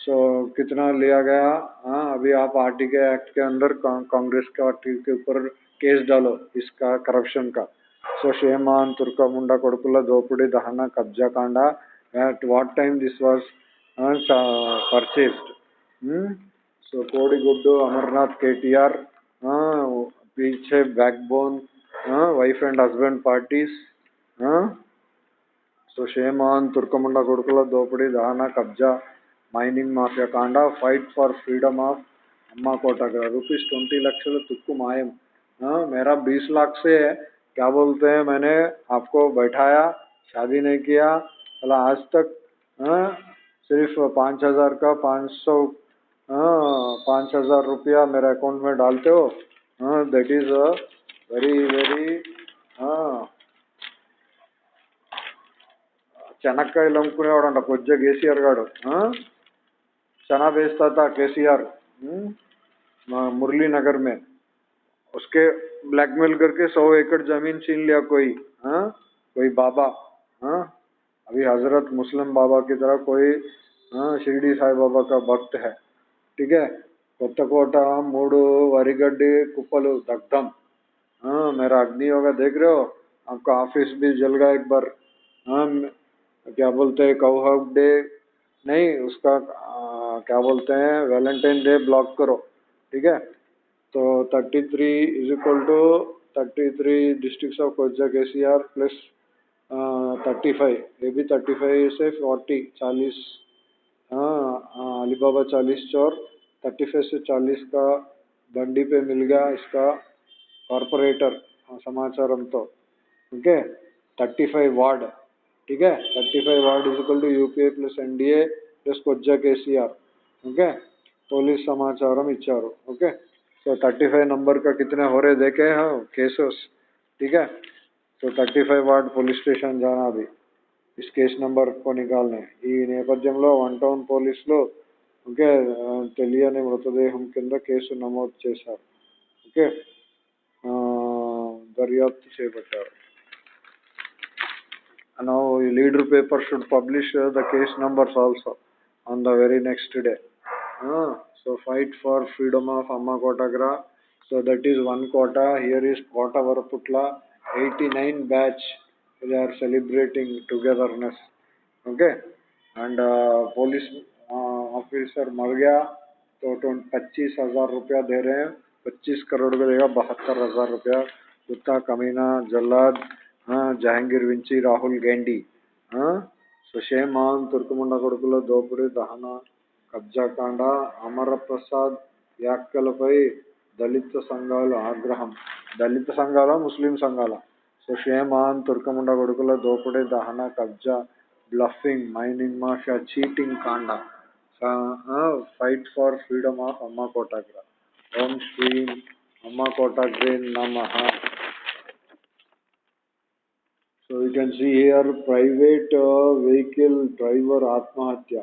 सो कितना लिया गया हाँ अभी आप आरटी के एक्ट के अंदर कांग्रेस पार्टी के ऊपर केस डालो इसका करप्शन का సో షేమాన్ తుర్కముండ కొడుకుల దోపిడీ దహన కబ్జా కాండ at what time this was uh, purchased. Hmm? So kodi guddu Amarnath KTR, uh, Piche, Backbone, uh, wife and husband parties. Uh, so Sheman, Turkamunda Gurukula, Dopadi, dana Kabja, Mining Mafia Kanda, fight for freedom of amma kota का rupees twenty lakh तुक्कू मायम हाँ मेरा बीस लाख से है क्या बोलते हैं मैंने आपको बैठाया शादी नहीं किया बोला आज तक हाँ सिर्फ पाँच हजार का पाँच सौ हाँ पाँच हजार रुपया मेरे अकाउंट में डालते हो हाँ दैट इज వెరీ వెరీ చెనక్కాయలు అమ్ముకునేవాడంట కొద్దిగా కేసీఆర్ గాడు चना बेचता था केसीआर मुरली नगर में उसके ब्लैकमेल करके सौ एकड़ जमीन छीन लिया कोई हाँ कोई बाबा हाँ अभी हजरत मुस्लिम बाबा की तरह कोई हाँ शिरडी साई बाबा का भक्त है ठीक है కొత్తకోట మూడు వరిగడ్డి కుప్పలు దగ్ధం हाँ मेरा अग्नि होगा देख रहे हो आपका ऑफिस भी जल गया एक बार हाँ क्या बोलते हैं कौहब डे नहीं उसका आ, क्या बोलते हैं वैलेंटाइन डे ब्लॉक करो ठीक है तो thirty three is equal to thirty three district of कोचा के C R plus thirty five ये भी थर्टी फाइव से फोर्टी चालीस हाँ, हाँ अलीबाबा चालीस चौर थर्टी फाइव से चालीस का बंडी पे मिल गया इसका कॉरपोरेटर समाचार हम तो ओके थर्टी फाइव वार्ड ठीक है thirty five ward is equal to U P A plus N D A plus कोज्जा R okay police समाचार हम इच्छा okay okay thirty five number का कितने हो रहे, देखे हो केसेस हाँ, ठीक है so thirty five ward police station జానాది. Is case number కొనిగాల్నే ఈ నేపథ్యంలో వన్ టౌన్ పోలీసులు ఓకే తెలియని మృతదేహం కింద కేసు నమోదు చేశారు. ఓకే దర్యాప్తు చేపట్టారు. ఈ leader paper should publish the case numbers also on the very next day so fight for freedom of Amma Kotagra so that is one Kota here is Kota Varaputla 89 batch they are celebrating togetherness okay and uh, police uh, officer मर गया तो पच्चीस हजार रुपया दे रहे हैं पच्चीस करोड़ का देगा बहत्तर हजार रुपया कुत्ता कमीना जल्लाद हाँ जहांगीर विंची రాహుల్ గేండి సుషేమాన్ తుర్కముండ కొడుకుల దోపిడీ దహన కబ్జాకాండ అమరప్రసాద్ వ్యాఖ్యలపై దళిత సంఘాలు ఆగ్రహం దళిత సంఘాల ముస్లిం సంఘాల సుషేమాన్ తుర్కముండ కొడుకుల దోపిడీ దహన కబ్జా బ్లఫింగ్ మైనింగ్ మాఫియా చీటింగ్ కాండ ఫైట్ ఫర్ ఫ్రీడమ్ ఆఫ్ అమ్మ కోటాగ్ర ఓం శ్రీ అమ్మ కోటాగ్రే నమః So you can see here private uh, vehicle driver आत्महत्या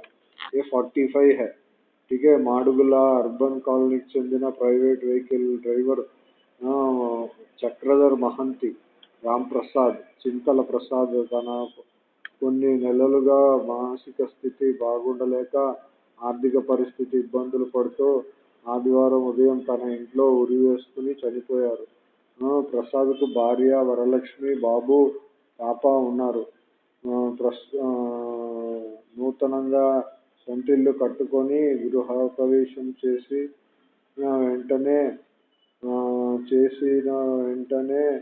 ये 45 है ठीक है माडुगुला अर्बन कॉलोनी చెందిన private vehicle driver Chakradhar Mahanti Ram Prasad Chintala Prasad తన కొన్ని నెలలుగా మానసిక స్థితి బాగుండలేక ఆర్థిక పరిస్థితి ఇబ్బందులు పడుతూ ఆదివారం ఉదయం తన ఇంట్లో ఉరివేసుకుని చనిపోయారు. ప్రసాద్కు భార్య వరలక్ష్మి బాబు పాప ఉన్నారు. ప్రస్ నూతనంగా సొంతిల్లు కట్టుకొని గృహ ప్రవేశం చేసి వెంటనే చేసిన వెంటనే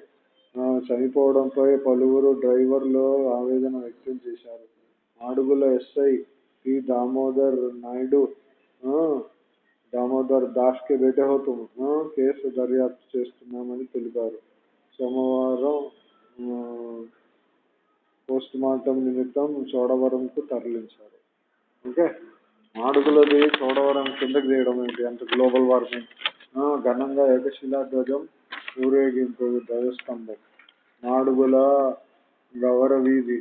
చనిపోవడంపై పలువురు డ్రైవర్లు ఆవేదన వ్యక్తం చేశారు. Madugula SI P. Damodar Naidu Damodar Das కే బేటే కేసు దర్యాప్తు చేస్తున్నామని తెలిపారు. సోమవారం ఆ, పోస్ట్ మార్టం నిమిత్తం చోడవరంకు తరలించారు. ఓకే? మాడుగులది చోడవరం కిందకి తీయడం ఏంటి అంత గ్లోబల్ వార్మింగ్. ఘనంగా ఏకశిలా ధ్వజం ఊరేగింపు ధ్వజస్తంభం. నాడుగుల గౌరవీధి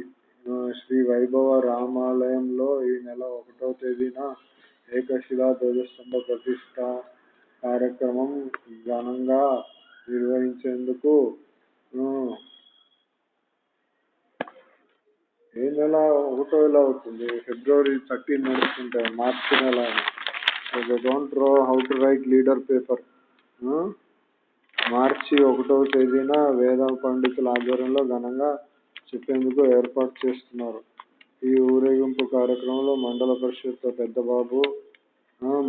శ్రీ వైభవ రామాలయంలో ఈ నెల ఒకటో తేదీన ఏకశిలా ధ్వజస్తంభ ప్రతిష్ట కార్యక్రమం ఘనంగా నిర్వహించేందుకు ఏ నెల ఒకటో ఇలా అవుతుంది? ఫిబ్రవరి థర్టీన్ నడుస్తుంటే మార్చి నెల don't know how to write leader paper మార్చి ఒకటవ తేదీన వేద పండితుల ఆధ్వర్యంలో ఘనంగా చెప్పేందుకు ఏర్పాటు చేస్తున్నారు. ఈ ఊరేగింపు కార్యక్రమంలో మండల పరిషత్ పెద్దబాబు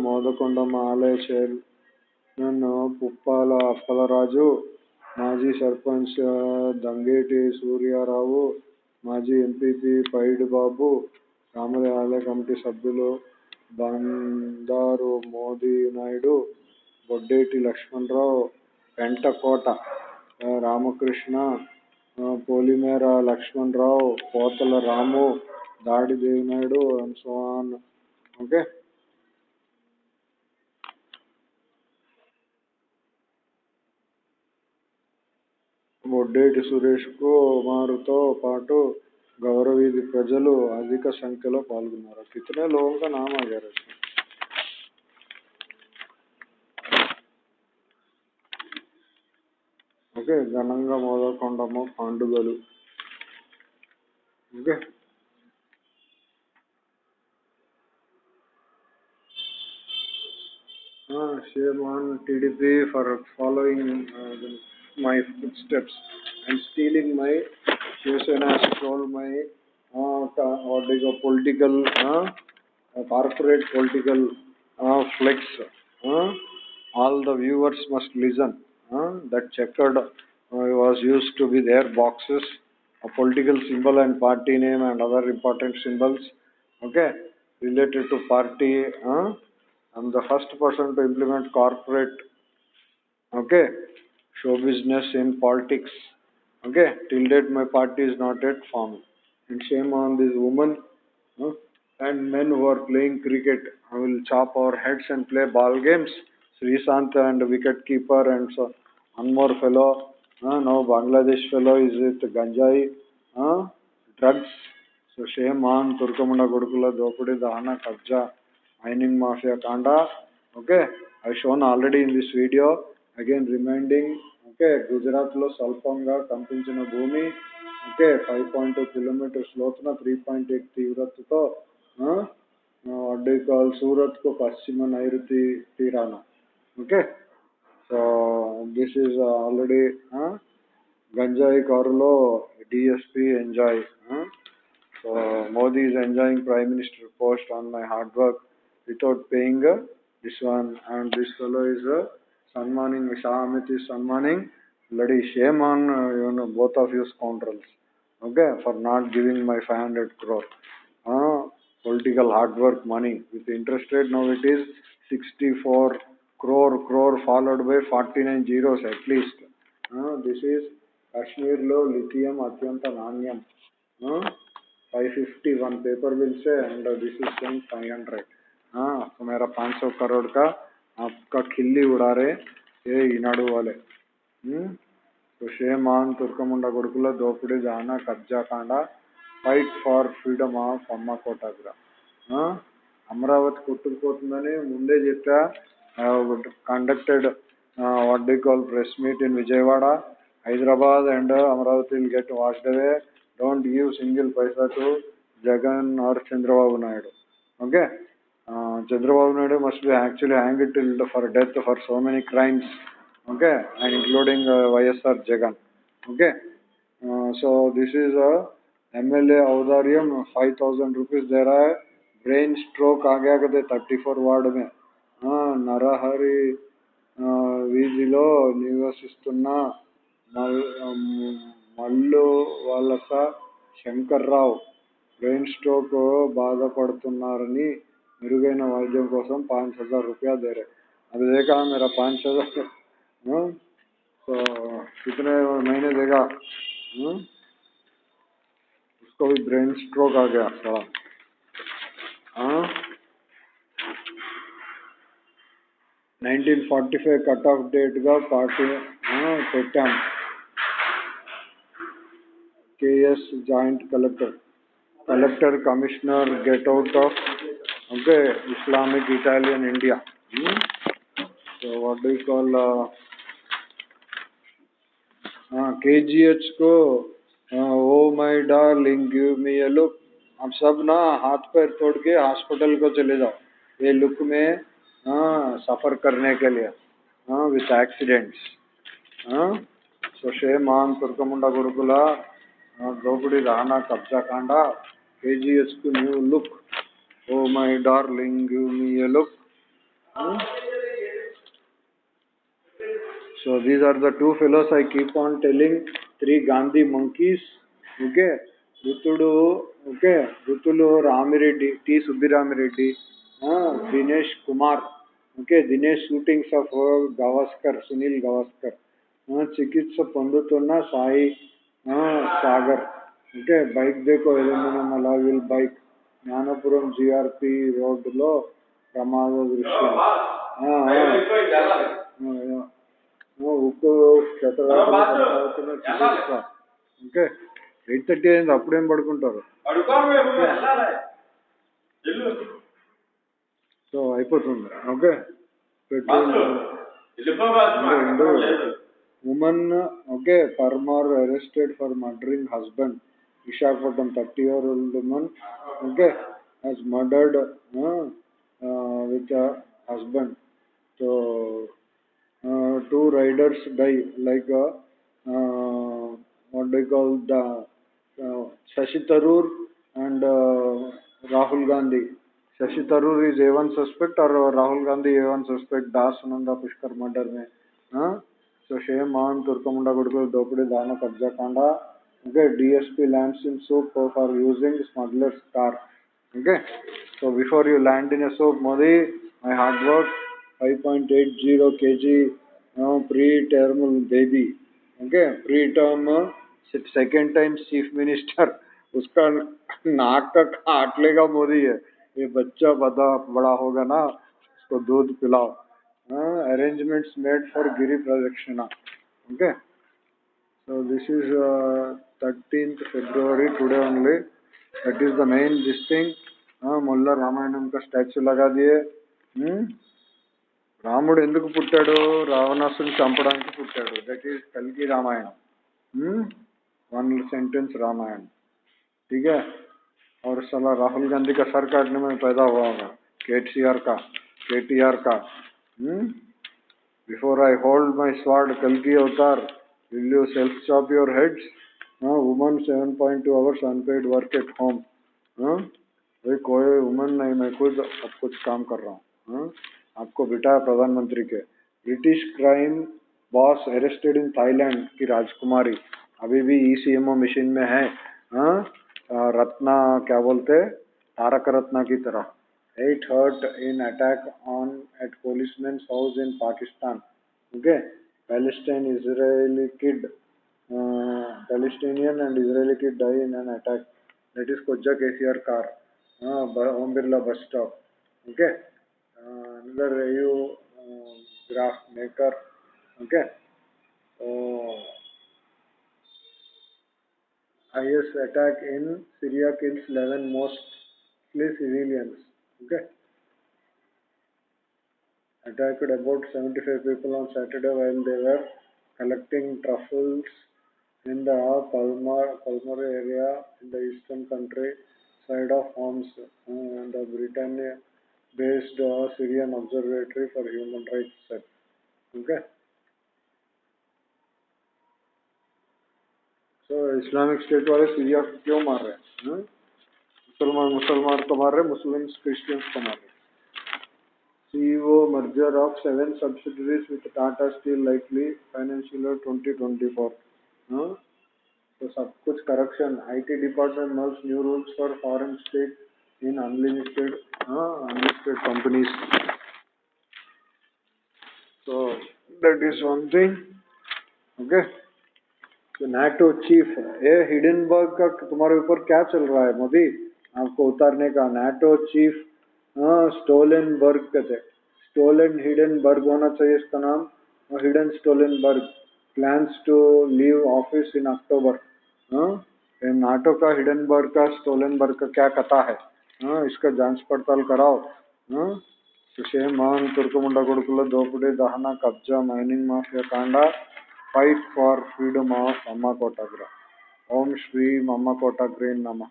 మోదకొండమ్మ ఆలయ చైర్మన్ పుప్పాల అప్పలరాజు మాజీ సర్పంచ్ దంగేటి సూర్యారావు మాజీ ఎంపీపీ పైడి బాబు రామలయ ఆలయ కమిటీ సభ్యులు బండారు మోదీ నాయుడు బొడ్డేటి లక్ష్మణరావు పెంటకోట రామకృష్ణ ఆ, పోలిమేర లక్ష్మణరావు పోతల రాము దాడి దేవినాయుడు అండ్ ఓకే బొడ్డేటి సురేష్ కుమారుతో పాటు గౌరవీధి ప్రజలు అధిక సంఖ్యలో పాల్గొన్నారు కితనే లోగోं का नाम आ गया इसमें ఓకే ఘనంగా మోదకొండమ్మ పండుగలు okay uh, shame on TDP for following uh, the, my footsteps and Shivasena stole my uh, what you call political uh, uh, corporate political uh, flex. Uh, all the viewers must listen. Uh, that checkered uh, was used to be their boxes, a political symbol and party name and other important symbols. Okay, related to party. Uh, I'm the first person to implement corporate, okay, show business in politics. Okay, till date my party is not yet formed. And shame on this woman huh, and men who are playing cricket. I will chop our heads and play ball games. Sri Srisant and wicket keeper and so one more fellow. Uh, now Bangladesh fellow is with Ganjai, uh, drugs. So shame on Turkamunda Gurukula Dopudi Dahana Kabja mining mafia kanda okay i shown already in this video again reminding okay Gujarat లో స్వల్పంగా కంపించిన భూమి okay five point two kilometres లోతున three point eight తీవ్రతతో వడ్డీ call Surat కు పశ్చిమ నైరుతి తీరాన okay so this is already గంజాయి కారులో DSP enjoy so Modi is enjoying prime minister post on my hard work without paying uh, this one and this fellow is uh, Sanmaning Shah Amit is Sanmaning bloody shame on uh, you know both of you scoundrels okay for not giving my 500 crore uh, political hard work money with interest rate now it is 64 crore crore followed by 49 zeros at least uh, this is lo lithium atyanta nanyam uh, 550 one paper will say and uh, this is saying 500 हाँ तो मेरा 500 करोड़ का आपका खिल्ली उड़ा रहे ये ఈనాడు वाले हम्म तो షేమాన్ తుర్కముండ కొడుకుల దోపిడీ దాన కబ్జా కాండ ఫైట్ ఫార్ ఫ్రీడమ్ ఆఫ్ అమ్మ కోటాగ్ర అమరావతి కొట్టుకుపోతుందని ముందే చెప్పా conducted what do call press meet in Vijayawada Hyderabad and Amaravati will get washed away don't give single paisa to Jagan or Chandrababu Naidu okay Chandrababu Naidu must be actually hanged till for death for so many crimes okay and including uh, YSR Jagan okay uh, so this is a MLA औदार्यम 5000 rupees दे रहा है brain stroke आ गया कहते 34 ward में हाँ నరహరి ఆ, వీధిలో నివసిస్తున్న మల్ మల్లు వలస శంకర్రావు బ్రెయిన్ స్ట్రోక్ బాధపడుతున్నారని మెరుగైన వైద్యం కోసం पाँच हजार रुपया दे रहे अभी देखा मेरा पाँच हजार हाँ? तो कितने महीने देगा हाँ? उसको भी ब्रेन स्ट्रोक आ गया साला हाँ 1945 కట్ ఆఫ్ డేట్గా పార్టీ పెట్టాం KS joint collector collector commissioner get out of Okay, Islamic, Italian, India. Hmm? So what do you call? Uh, uh, KGH को oh my darling give me a look आप सब ना हाथ पैर तोड़ के hospital को चले जाओ ये लुक में आ, सफ़र करने के लिए विथ एक्सीडेंट्स सो शे मान तुर्कमुंडा गुरुकुला द्रौपदी राणा कब्जा Kanda K G S new look Oh, my darling, give me a look. Hmm? So these are the two fellows I keep on telling. Three Gandhi monkeys. Okay. Rutudu. Okay. Rutulu Ramireddy. T. Subiramireddy. Uh, Dinesh Kumar. Okay. Dinesh shootings of uh, Gavaskar. Sunil Gavaskar. Uh, Chikitsa Pandutona Sai uh, Sagar. Okay. Bike deko. Aluminum alloy wheel bike. Gnanapuram GRP రోడ్డులో ప్రమాద దృశ్యం చికిత్స. Okay eight thirty అయింది అప్పుడేం పడుకుంటారు? So అయిపోతుంది. Okay? Petrol women okay Parmar arrested for murdering husband. Vishakhapatnam, 30 year old woman, okay, has murdered uh, uh, with her husband. So, uh, two riders die, like uh, uh what they call the uh, Shashi Tharoor and uh, Rahul Gandhi. Shashi Tharoor is A1 suspect और Rahul Gandhi A1 suspect Das Nanda Pushkar murder. में हाँ सो Shem आन तुर्कमुंडा गुड़कुल दोपड़ी दाना कब्जा kanda. Okay DSP lands in soup for using smuggler's car okay so before you land in a soap Modi my hard work 5.80 kg uh, pre-term baby okay pre-term uh, second time chief minister उसका नाक का काट लेगा मोदी है ये बच्चा बड़ा बड़ा होगा ना उसको दूध पिलाओ अरेंजमेंट्स मेड फॉर गिरी प्रदक्षिणा okay so this is uh, 13th February today only that is the main this thing हाँ मुल्ला रामायणम का स्टैचू लगा दिए हम्म రాముడు ఎందుకు పుట్టాడు రావణాసుని చంపడానికి పుట్టాడు దట్ ఈస్ కల్కి రామాయణం वन सेंटेंस रामायण ठीक है और साला राहुल गांधी का सर काटने में पैदा हुआ होगा के टी आर का के टी आर का before I hold my sword कल की अवतार you self chop your heads woman seven point two hours unpaid work at home भाई, कोई वुमन नहीं, मैं खुद अब कुछ काम कर रहा हूँ। आपको बिठा प्रधानमंत्री के। British crime boss arrested in Thailand की राजकुमारी। अभी भी ई ईसीएमओ मशीन में है। हाँ रत्ना, क्या बोलते? तारक रत्ना की तरह। Eight hurt in attack on at policeman house in Pakistan okay Palestine Israeli kid Palestinian and Israeli kid die in an attack. That is Koja KCR car, uh, Om Birla bus stop. Okay. Uh, another review uh, graph maker. Okay. Uh, IS attack in Syria kills 11 mostly civilians. Okay. Attacked about 75 people on Saturday while they were collecting truffles in the Palmar, Palmar area in the eastern country side of Homs, uh, and the Britannia-based uh, Syrian Observatory for Human Rights said. Okay. तो Islamic state वाले Syria को क्यों मार रहे हैं मुसलमान मुसलमान को मार रहे मुस्लिम्स क्रिश्चियंस को मार रहे CEO merger of seven subsidiaries with Tata Steel likely financial year 2024. Huh? So सब कुछ correction. IT department merges new rules for foreign stake in unlimited uh, unlisted companies. So that is one thing. Okay. तो NATO chief ये Hindenburg का तुम्हारे ऊपर क्या चल रहा है मोदी आपको उतारने का नाटो चीफ स्टोलेनबर्ग कहते स्टोलन हिडनबर्ग होना चाहिए इसका नाम और hidden Stoltenberg plans to leave office in October NATO का हिडनबर्ग का स्टोलेनबर्ग का क्या कथा है हाँ, इसका जांच पड़ताल कराओ हाँ, సుషేమాన్ తుర్కముండ కొడుకుల దోపిడీ దహన కబ్జా మైనింగ్ మాఫియా కాండ ఫైట్ ఫార్ ఫ్రీడమ్ ఆఫ్ అమ్మ కోటాగ్ర ఓం శ్రీ అమ్మ కోటాగ్రే నమ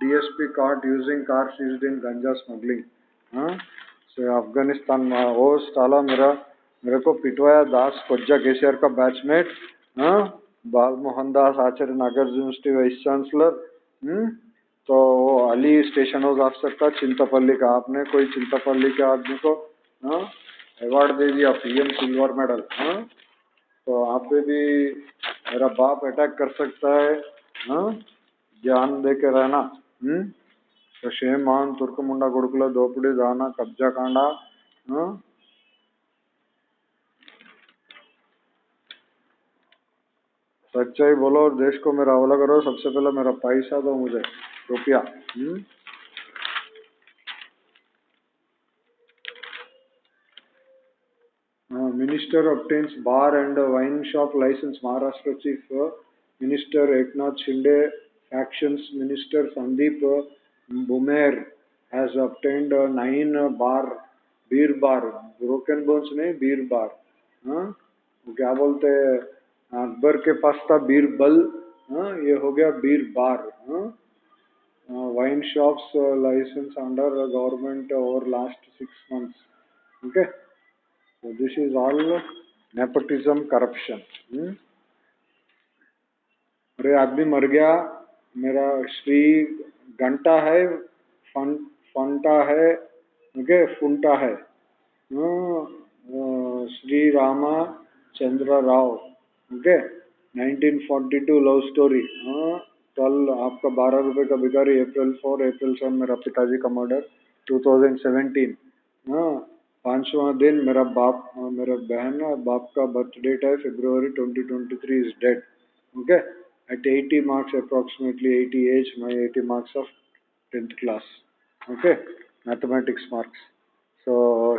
DSP caught using cars used in ganja smuggling. हाँ? से अफ़गानिस्तान में वो साला मेरा, मेरे को पिटवाया दास कोज्जा केसीआर का बैचमेट हाँ? Bal Mohan Das, Acharya Nagarjuna university vice chancellor तो वो अली स्टेशन हाउस ऑफिसर था, चिंतापल्ली का। आपने कोई चिंतापल्ली के आदमी को हाँ? अवार्ड दे दिया पीएम सिल्वर मेडल हाँ? तो आप पे भी मेरा बाप अटैक कर सकता है हाँ? ध्यान दे के रहना। हम्म? तो शेमान तुर्कमुंडा गुड़कुला दोपड़ी दाना कब्जा कांडा हाँ? सच्चाई बोलो और देश को मेरा हवाला करो। सबसे पहले मेरा पैसा दो मुझे, रुपया minister obtains bar and wine shop license Maharashtra Chief Minister Eknath Shinde Factions Minister Sandeep Bumer has obtained a nine bar beer bar broken bones नहीं beer bar हाँ क्या बोलते हैं अकबर के पास था बीर बल हाँ ये हो गया बीर बार हाँ uh, license under uh, government over last six months. Okay, so this is all nepotism corruption. Hmm? अरे आदमी मर गया मेरा श्री घंटा है फन फंटा है, ओके, फुंटा है। Shri Rama Chandra Rao, okay 1942 love story. कल आपका बारह रुपए का भिखारी, अप्रैल फोर, अप्रैल सेवन, मेरा पिताजी का मर्डर 2017 हाँ पांचवा दिन मेरा बाप, मेरा बहन, बाप का बर्थ डेट है फरवरी 2023 is dead, okay. at 80 marks approximately 80 age my 80 marks of 10th class okay mathematics marks so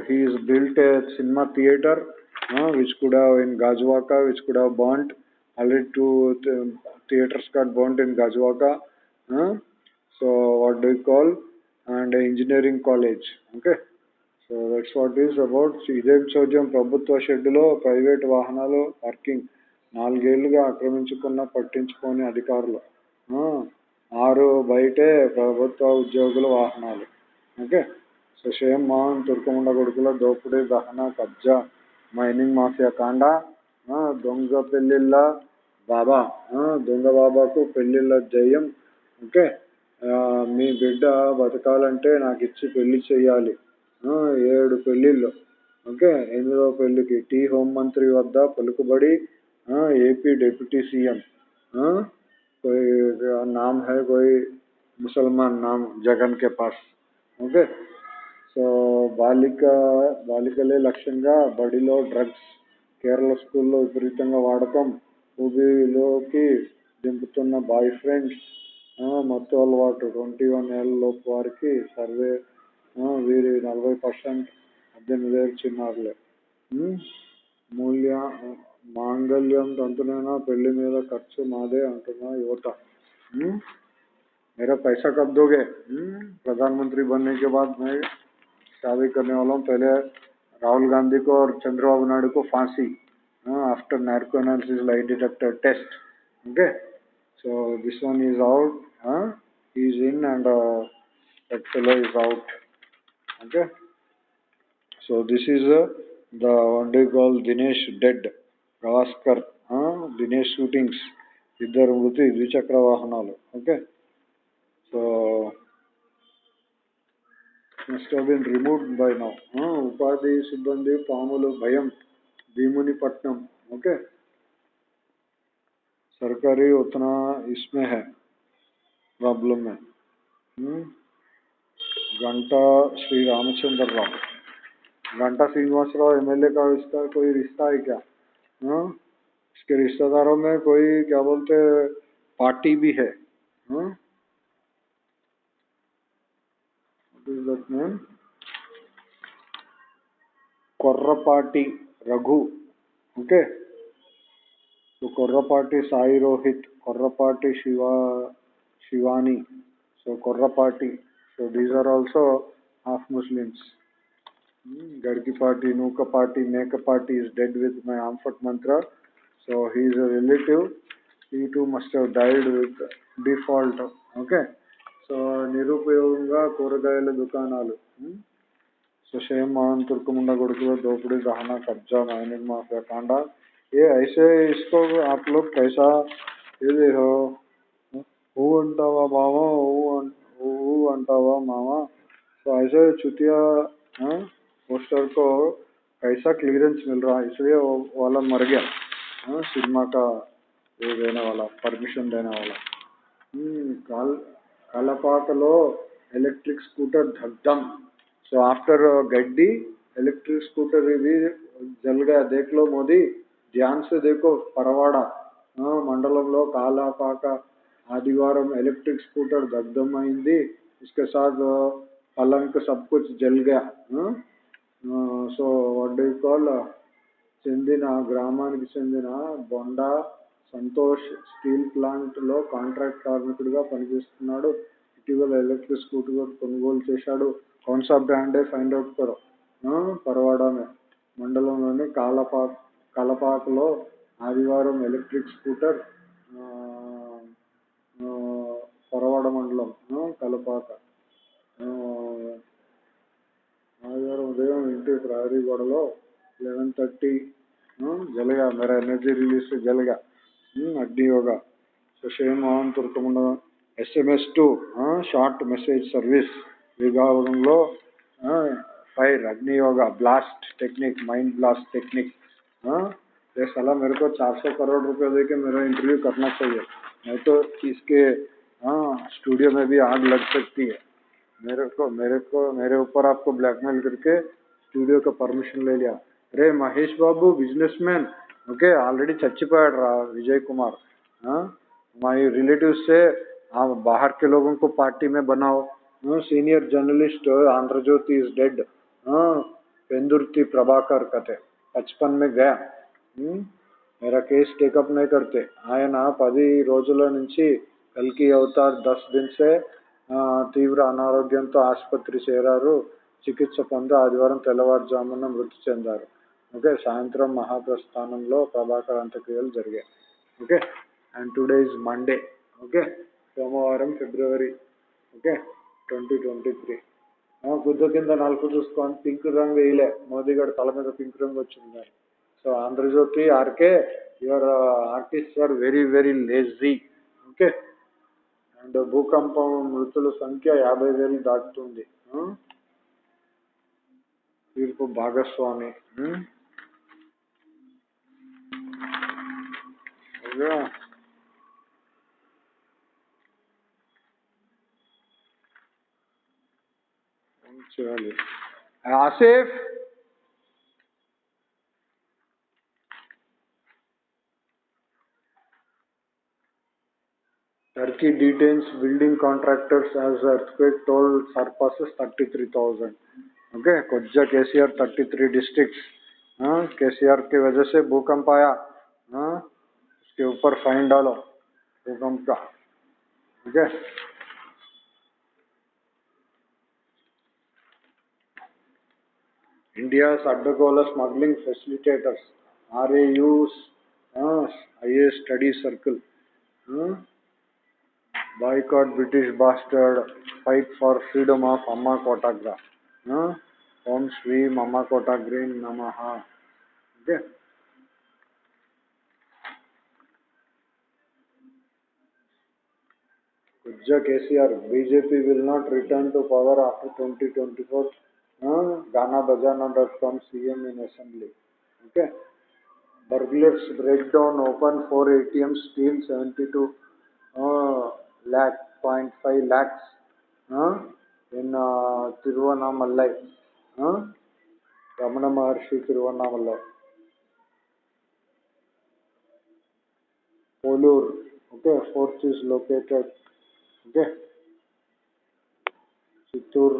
he is built a cinema theater uh, which could have in Gajwaka which could have burnt already two theaters got burnt in Gajwaka. Huh? So what do you call? And engineering college. Okay. So that's what is about ఇదేం చోద్యం ప్రభుత్వ షెడ్డులో private వాహనాలు parking నాలుగేళ్ళుగా ఆక్రమించుకున్న పట్టించుకోని అధికారులు. ఆరు బయటే ప్రభుత్వ ఉద్యోగుల వాహనాలు. ఓకే? సో మోహన్ తుర్కముండ కొడుకుల దోపిడీ దహన కబ్జా మైనింగ్ మాఫియా కాండ దొంగ పెళ్ళిళ్ళ బాబా. దొంగ బాబాకు పెళ్ళిళ్ళ జయం. ఓకే? మీ బిడ్డ బతకాలంటే నాకు ఇచ్చి పెళ్ళి చేయాలి ఏడు పెళ్ళిళ్ళు. ఓకే? ఎనిమిదవ పెళ్ళికి టీ హోం మంత్రి వద్ద పలుకుబడి ఏపీ డిప్యూటీ సీఎం कोई नाम है कोई मुसलमान नाम జగన్ కే పాస్ ఓకే సో బాలిక బాలికలే లక్ష్యంగా బడిలో డ్రగ్స్ కేరళ స్కూల్లో విపరీతంగా వాడకం ఊబిలోకి దింపుతున్న బాయ్ ఫ్రెండ్స్ మత్తు అలవాటు ట్వంటీ వన్ ఏళ్ళలోపు వారికి సర్వే వీరి నలభై పర్సెంట్ పద్దెనిమిది ఏళ్ళు చిన్నారులే మూల్య మాంగళ్యం తంతునైనా పెళ్లి మీద ఖర్చు మాదే అంటున్న యువత मेरा पैसा कब दोगे प्रधानमंत्री बनने के बाद मैं शादी करने वाला हूँ पहले राहुल गांधी को और चंद्रबाबू नायडू को फांसी uh, after narco analysis lie detector test. Okay, so this one is out. Uh, he is in and uh, that fellow is out. Okay, so this is uh, the one day called Dinesh dead. Gavaskar, uh, Dinesh shootings. ఇద్దరు మృతి ద్విచక్ర వాహనాలు okay so must have been removed by now. Uh, Upadi Sibbandi Pamulu Bhayam Bhimuni Patnam. Okay. सरकारी उतना इसमें है problem है हम्म? घंटा श्री रामचंद्र राव घंटा श्रीनिवास राव एमएलए का इसका कोई रिश्ता है क्या हाँ इसके रिश्तेदारों में कोई, क्या बोलते, पार्टी भी है। हाँ। कर्र पार्टी, रघु, ओके? तो कर्र पार्टी साई रोहित, कर्र party Shiva, Shivani so कर्र party so these are also half Muslims Hmm. Gargi party, Nuka party, Neka party is dead with my Amphit mantra. So he is a relative. He too must have died with default. Okay. So నిరుపయోగంగా కూరగాయల దుకాణాలు सुशेम मान तुर्कमुंडा गुड़कुल दोपड़ी गहना कब्जा mining mafia Kanda ये ऐसे इसको आप लोग कैसा ये देखो हू अंटावा मामा हू अंटावा मामा तो ऐसे चुतिया पोस्टर को कैसा क्लियरेंस मिल रहा है इसलिए वो वाला मर गया सिनेमा का ये देने वाला परमिशन देने वाला काल కలపాకలో ఎలక్ట్రిక్ స్కూటర్ धकधम सो आफ्टर गड्डी इलेक्ट्रिक स्कूटर भी जल गया देख लो मोदी ध्यान से देखो परवाड़ा మండలంలో కాలాపాక आदिवारम इलेक्ट्रिक स्कूटर దగ్ధమైంది इसके साथ पलंग सब कुछ जल गया సో వాట్ డూ కాల్ చెందిన గ్రామానికి చెందిన బొండా సంతోష్ స్టీల్ ప్లాంట్లో కాంట్రాక్ట్ కార్మికుడిగా పనిచేస్తున్నాడు. ఇటీవల ఎలక్ట్రిక్ స్కూటర్ కొనుగోలు చేశాడు. కౌన్సా బ్రాండే ఫైండ్ అవుట్ కరో పరవాడమే. మండలంలోని కాలపా కలపాకలో ఆదివారం ఎలక్ట్రిక్ స్కూటర్ పరవాడ మండలం కలపాక. ఆదివారం ఉదయం ఇంటి ప్రహరీ గోడలో లెవెన్ థర్టీ జలగా मेरा एनर्जी रिलीज से जलेगा అగ్ని yoga Sushen Mohan తుర్కముండ SMS to short message service విభాగంలో फायर अग्नि yoga blast technique mind blast technique हाँ ये साला मेरे को 400 करोड़ रुपए दे के मेरा इंटरव्यू करना चाहिए नहीं तो इसके हाँ स्टूडियो में भी आग लग सकती है मेरे को मेरे को मेरे ऊपर आपको ब्लैकमेल करके स्टूडियो का परमिशन ले लिया अरे Mahesh Babu businessman okay already చచ్చిపోయాడు రా विजय कुमार हाँ हमारे रिलेटिव से आप बाहर के लोगों को पार्टी में बनाओ senior journalist Andhra Jyothi is dead Pendurthi Prabhakar कथे बचपन में गया मेरा కేసు టేకప్ नहीं करते ఆయన పది రోజుల నుంచి కల్కి అవతార్ దస్ దిన్ సే తీవ్ర అనారోగ్యంతో ఆసుపత్రి చేరారు. చికిత్స పొంది ఆదివారం తెల్లవారుజామున మృతి చెందారు. ఓకే సాయంత్రం మహాప్రస్థానంలో ప్రభాకర్ అంత్యక్రియలు జరిగాయి. Okay and today is Monday okay సోమవారం ఫిబ్రవరి. ఓకే ట్వంటీ ట్వంటీ త్రీ గుద్ద కింద నలుపు చూసుకొని పింక్ రంగు వేయలే. మోదీ గారు తల మీద పింక్ రంగు వచ్చింది so Andhrajyothi RK your artist are very very lazy okay and భూకంపం మృతుల సంఖ్య యాభై వేలు దాటుతుంది. తీర్పు భాగస్వామి. చేయాలి? అసేఫ్! Turkey detains building contractors as earthquake toll surpasses 33,000. Okay, कोज्जा केसीआर 33 डिस्ट्रिक्ट्स हाँ केसीआर की वजह से भूकंप आया हाँ उसके ऊपर फाइन डालो भूकंप का ठीक है India's Addagola Smuggling Facilitators, RAU's uh, IAS Study Circle. Uh, boycott British bastard, fight for freedom of Amma Kotagra. Uh, Om Sri Mama Kotagrin Namaha. Okay. Abja KCR, BJP will not return to power after 2024. Uh, Ghana Bajana.com CM in assembly. Okay. Burglars break down open 4 ATMs, steal 72 uh, lakh, 0.5 lakhs uh, in uh, Tiruvannamalai. Uh, Ramana Maharshi Tiruvannamalai. Polur. Okay, fourth is located. Okay. Chittoor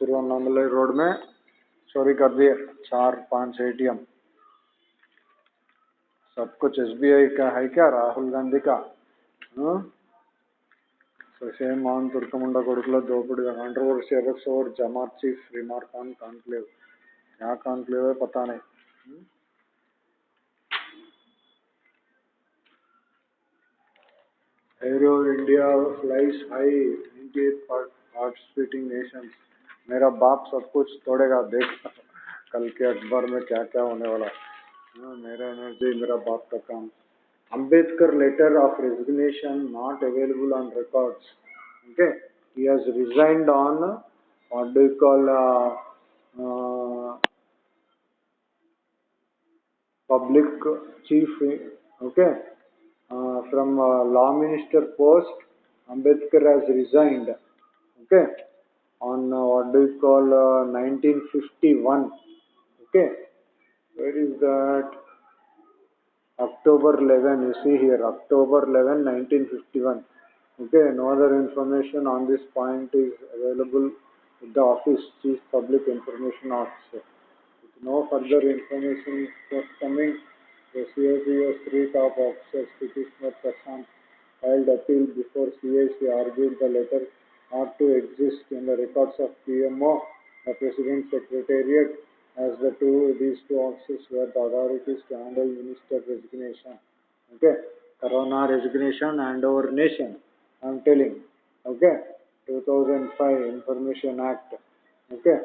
Tiruvannamalai road में चोरी कर दिए चार पाँच ATM सब कुछ SBI का है क्या राहुल गांधी का सेम मान तुर्क मुंडा द्रौपदी कंट्रवर्सी एफक्स ओवर जमा चीफ रिमार्क ऑन कॉन्क्लेव क्या कॉन्क्लेव है पता नहीं aero India flies high twenty participating nations मेरा बाप सब कुछ तोड़ेगा देख। कल के अखबार में क्या क्या होने वाला। हाँ, मेरा एनर्जी मेरा बाप का काम। Ambedkar letter of resignation not available on records. Okay, he has resigned on what do you call uh, uh, public chief. Okay, uh, from uh, law minister post, Ambedkar has resigned. Okay, on uh, what do you call uh, 1951. Okay, where is that? October 11, you see here, October 11, 1951. Okay, no other information on this point is available with the Office Chief Public Information Officer. With no further information forthcoming, the CIP's three top officers, Petitioner Prashant, filed appeal before CIC argued the letter ought to exist in the records of PMO, the President's Secretariat, as the two these two offices were the authorities to handle minister resignation. Okay, Corona resignation and our nation. I'm telling. Okay, 2005 Information Act. Okay,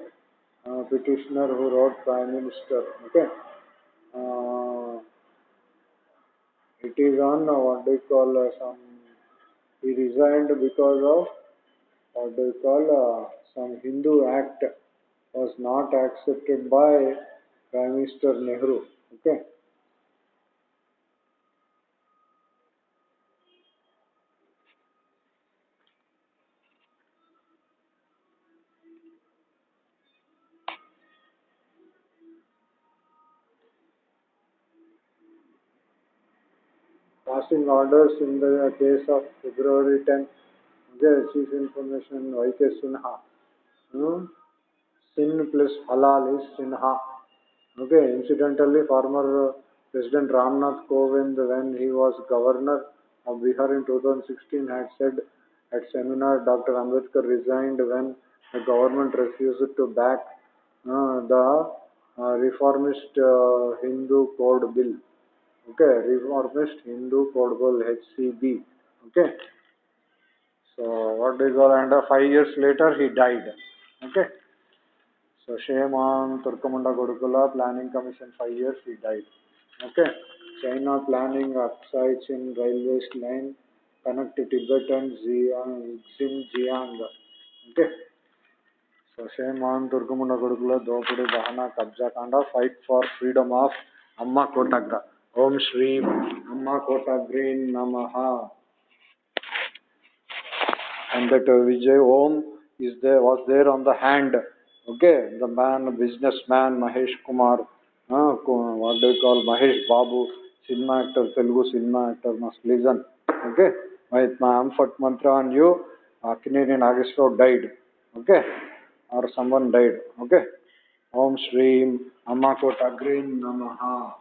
uh, petitioner who wrote Prime Minister. Okay, uh, it is on uh, what do you call uh, some. He resigned because of what do you call uh, some Hindu act was not accepted by Prime Minister Nehru. Okay. Passing orders in the case of February 10th. Okay, Chief Information Y.K. Sinha. Hmm? Sin plus halal is Sinha. Okay, incidentally, former President Ramnath Kovind, when he was governor of Bihar in 2016, had said at seminar Dr. Ambedkar resigned when the government refused to back uh, the uh, reformist uh, Hindu Code Bill. Okay, reformist Hindu Code Bill HCB. Okay. So what do you call? And uh, five years later, he died. Okay. So shame on Turkamunda Gurukula Planning Commission, five years he died. Okay. China planning upsides in railway line connect Tibet and Xiang, Xinjiang. Okay. So shame on Turkamunda Gurukula Dopudi Dahana Kabja Kanda fight for freedom of Amma Kotagra. Om Shri Amma Kotagrin Namaha. And that uh, Vijay Om is there was there on the hand Okay, the man, businessman Mahesh Kumar, uh, what do you call Mahesh Babu, cinema actor, Telugu cinema actor, must listen. Okay, my Amphit mantra on you, Akineri Nageswar died. Okay, or someone died. Okay, Om Shri Amma Kota Green Namaha.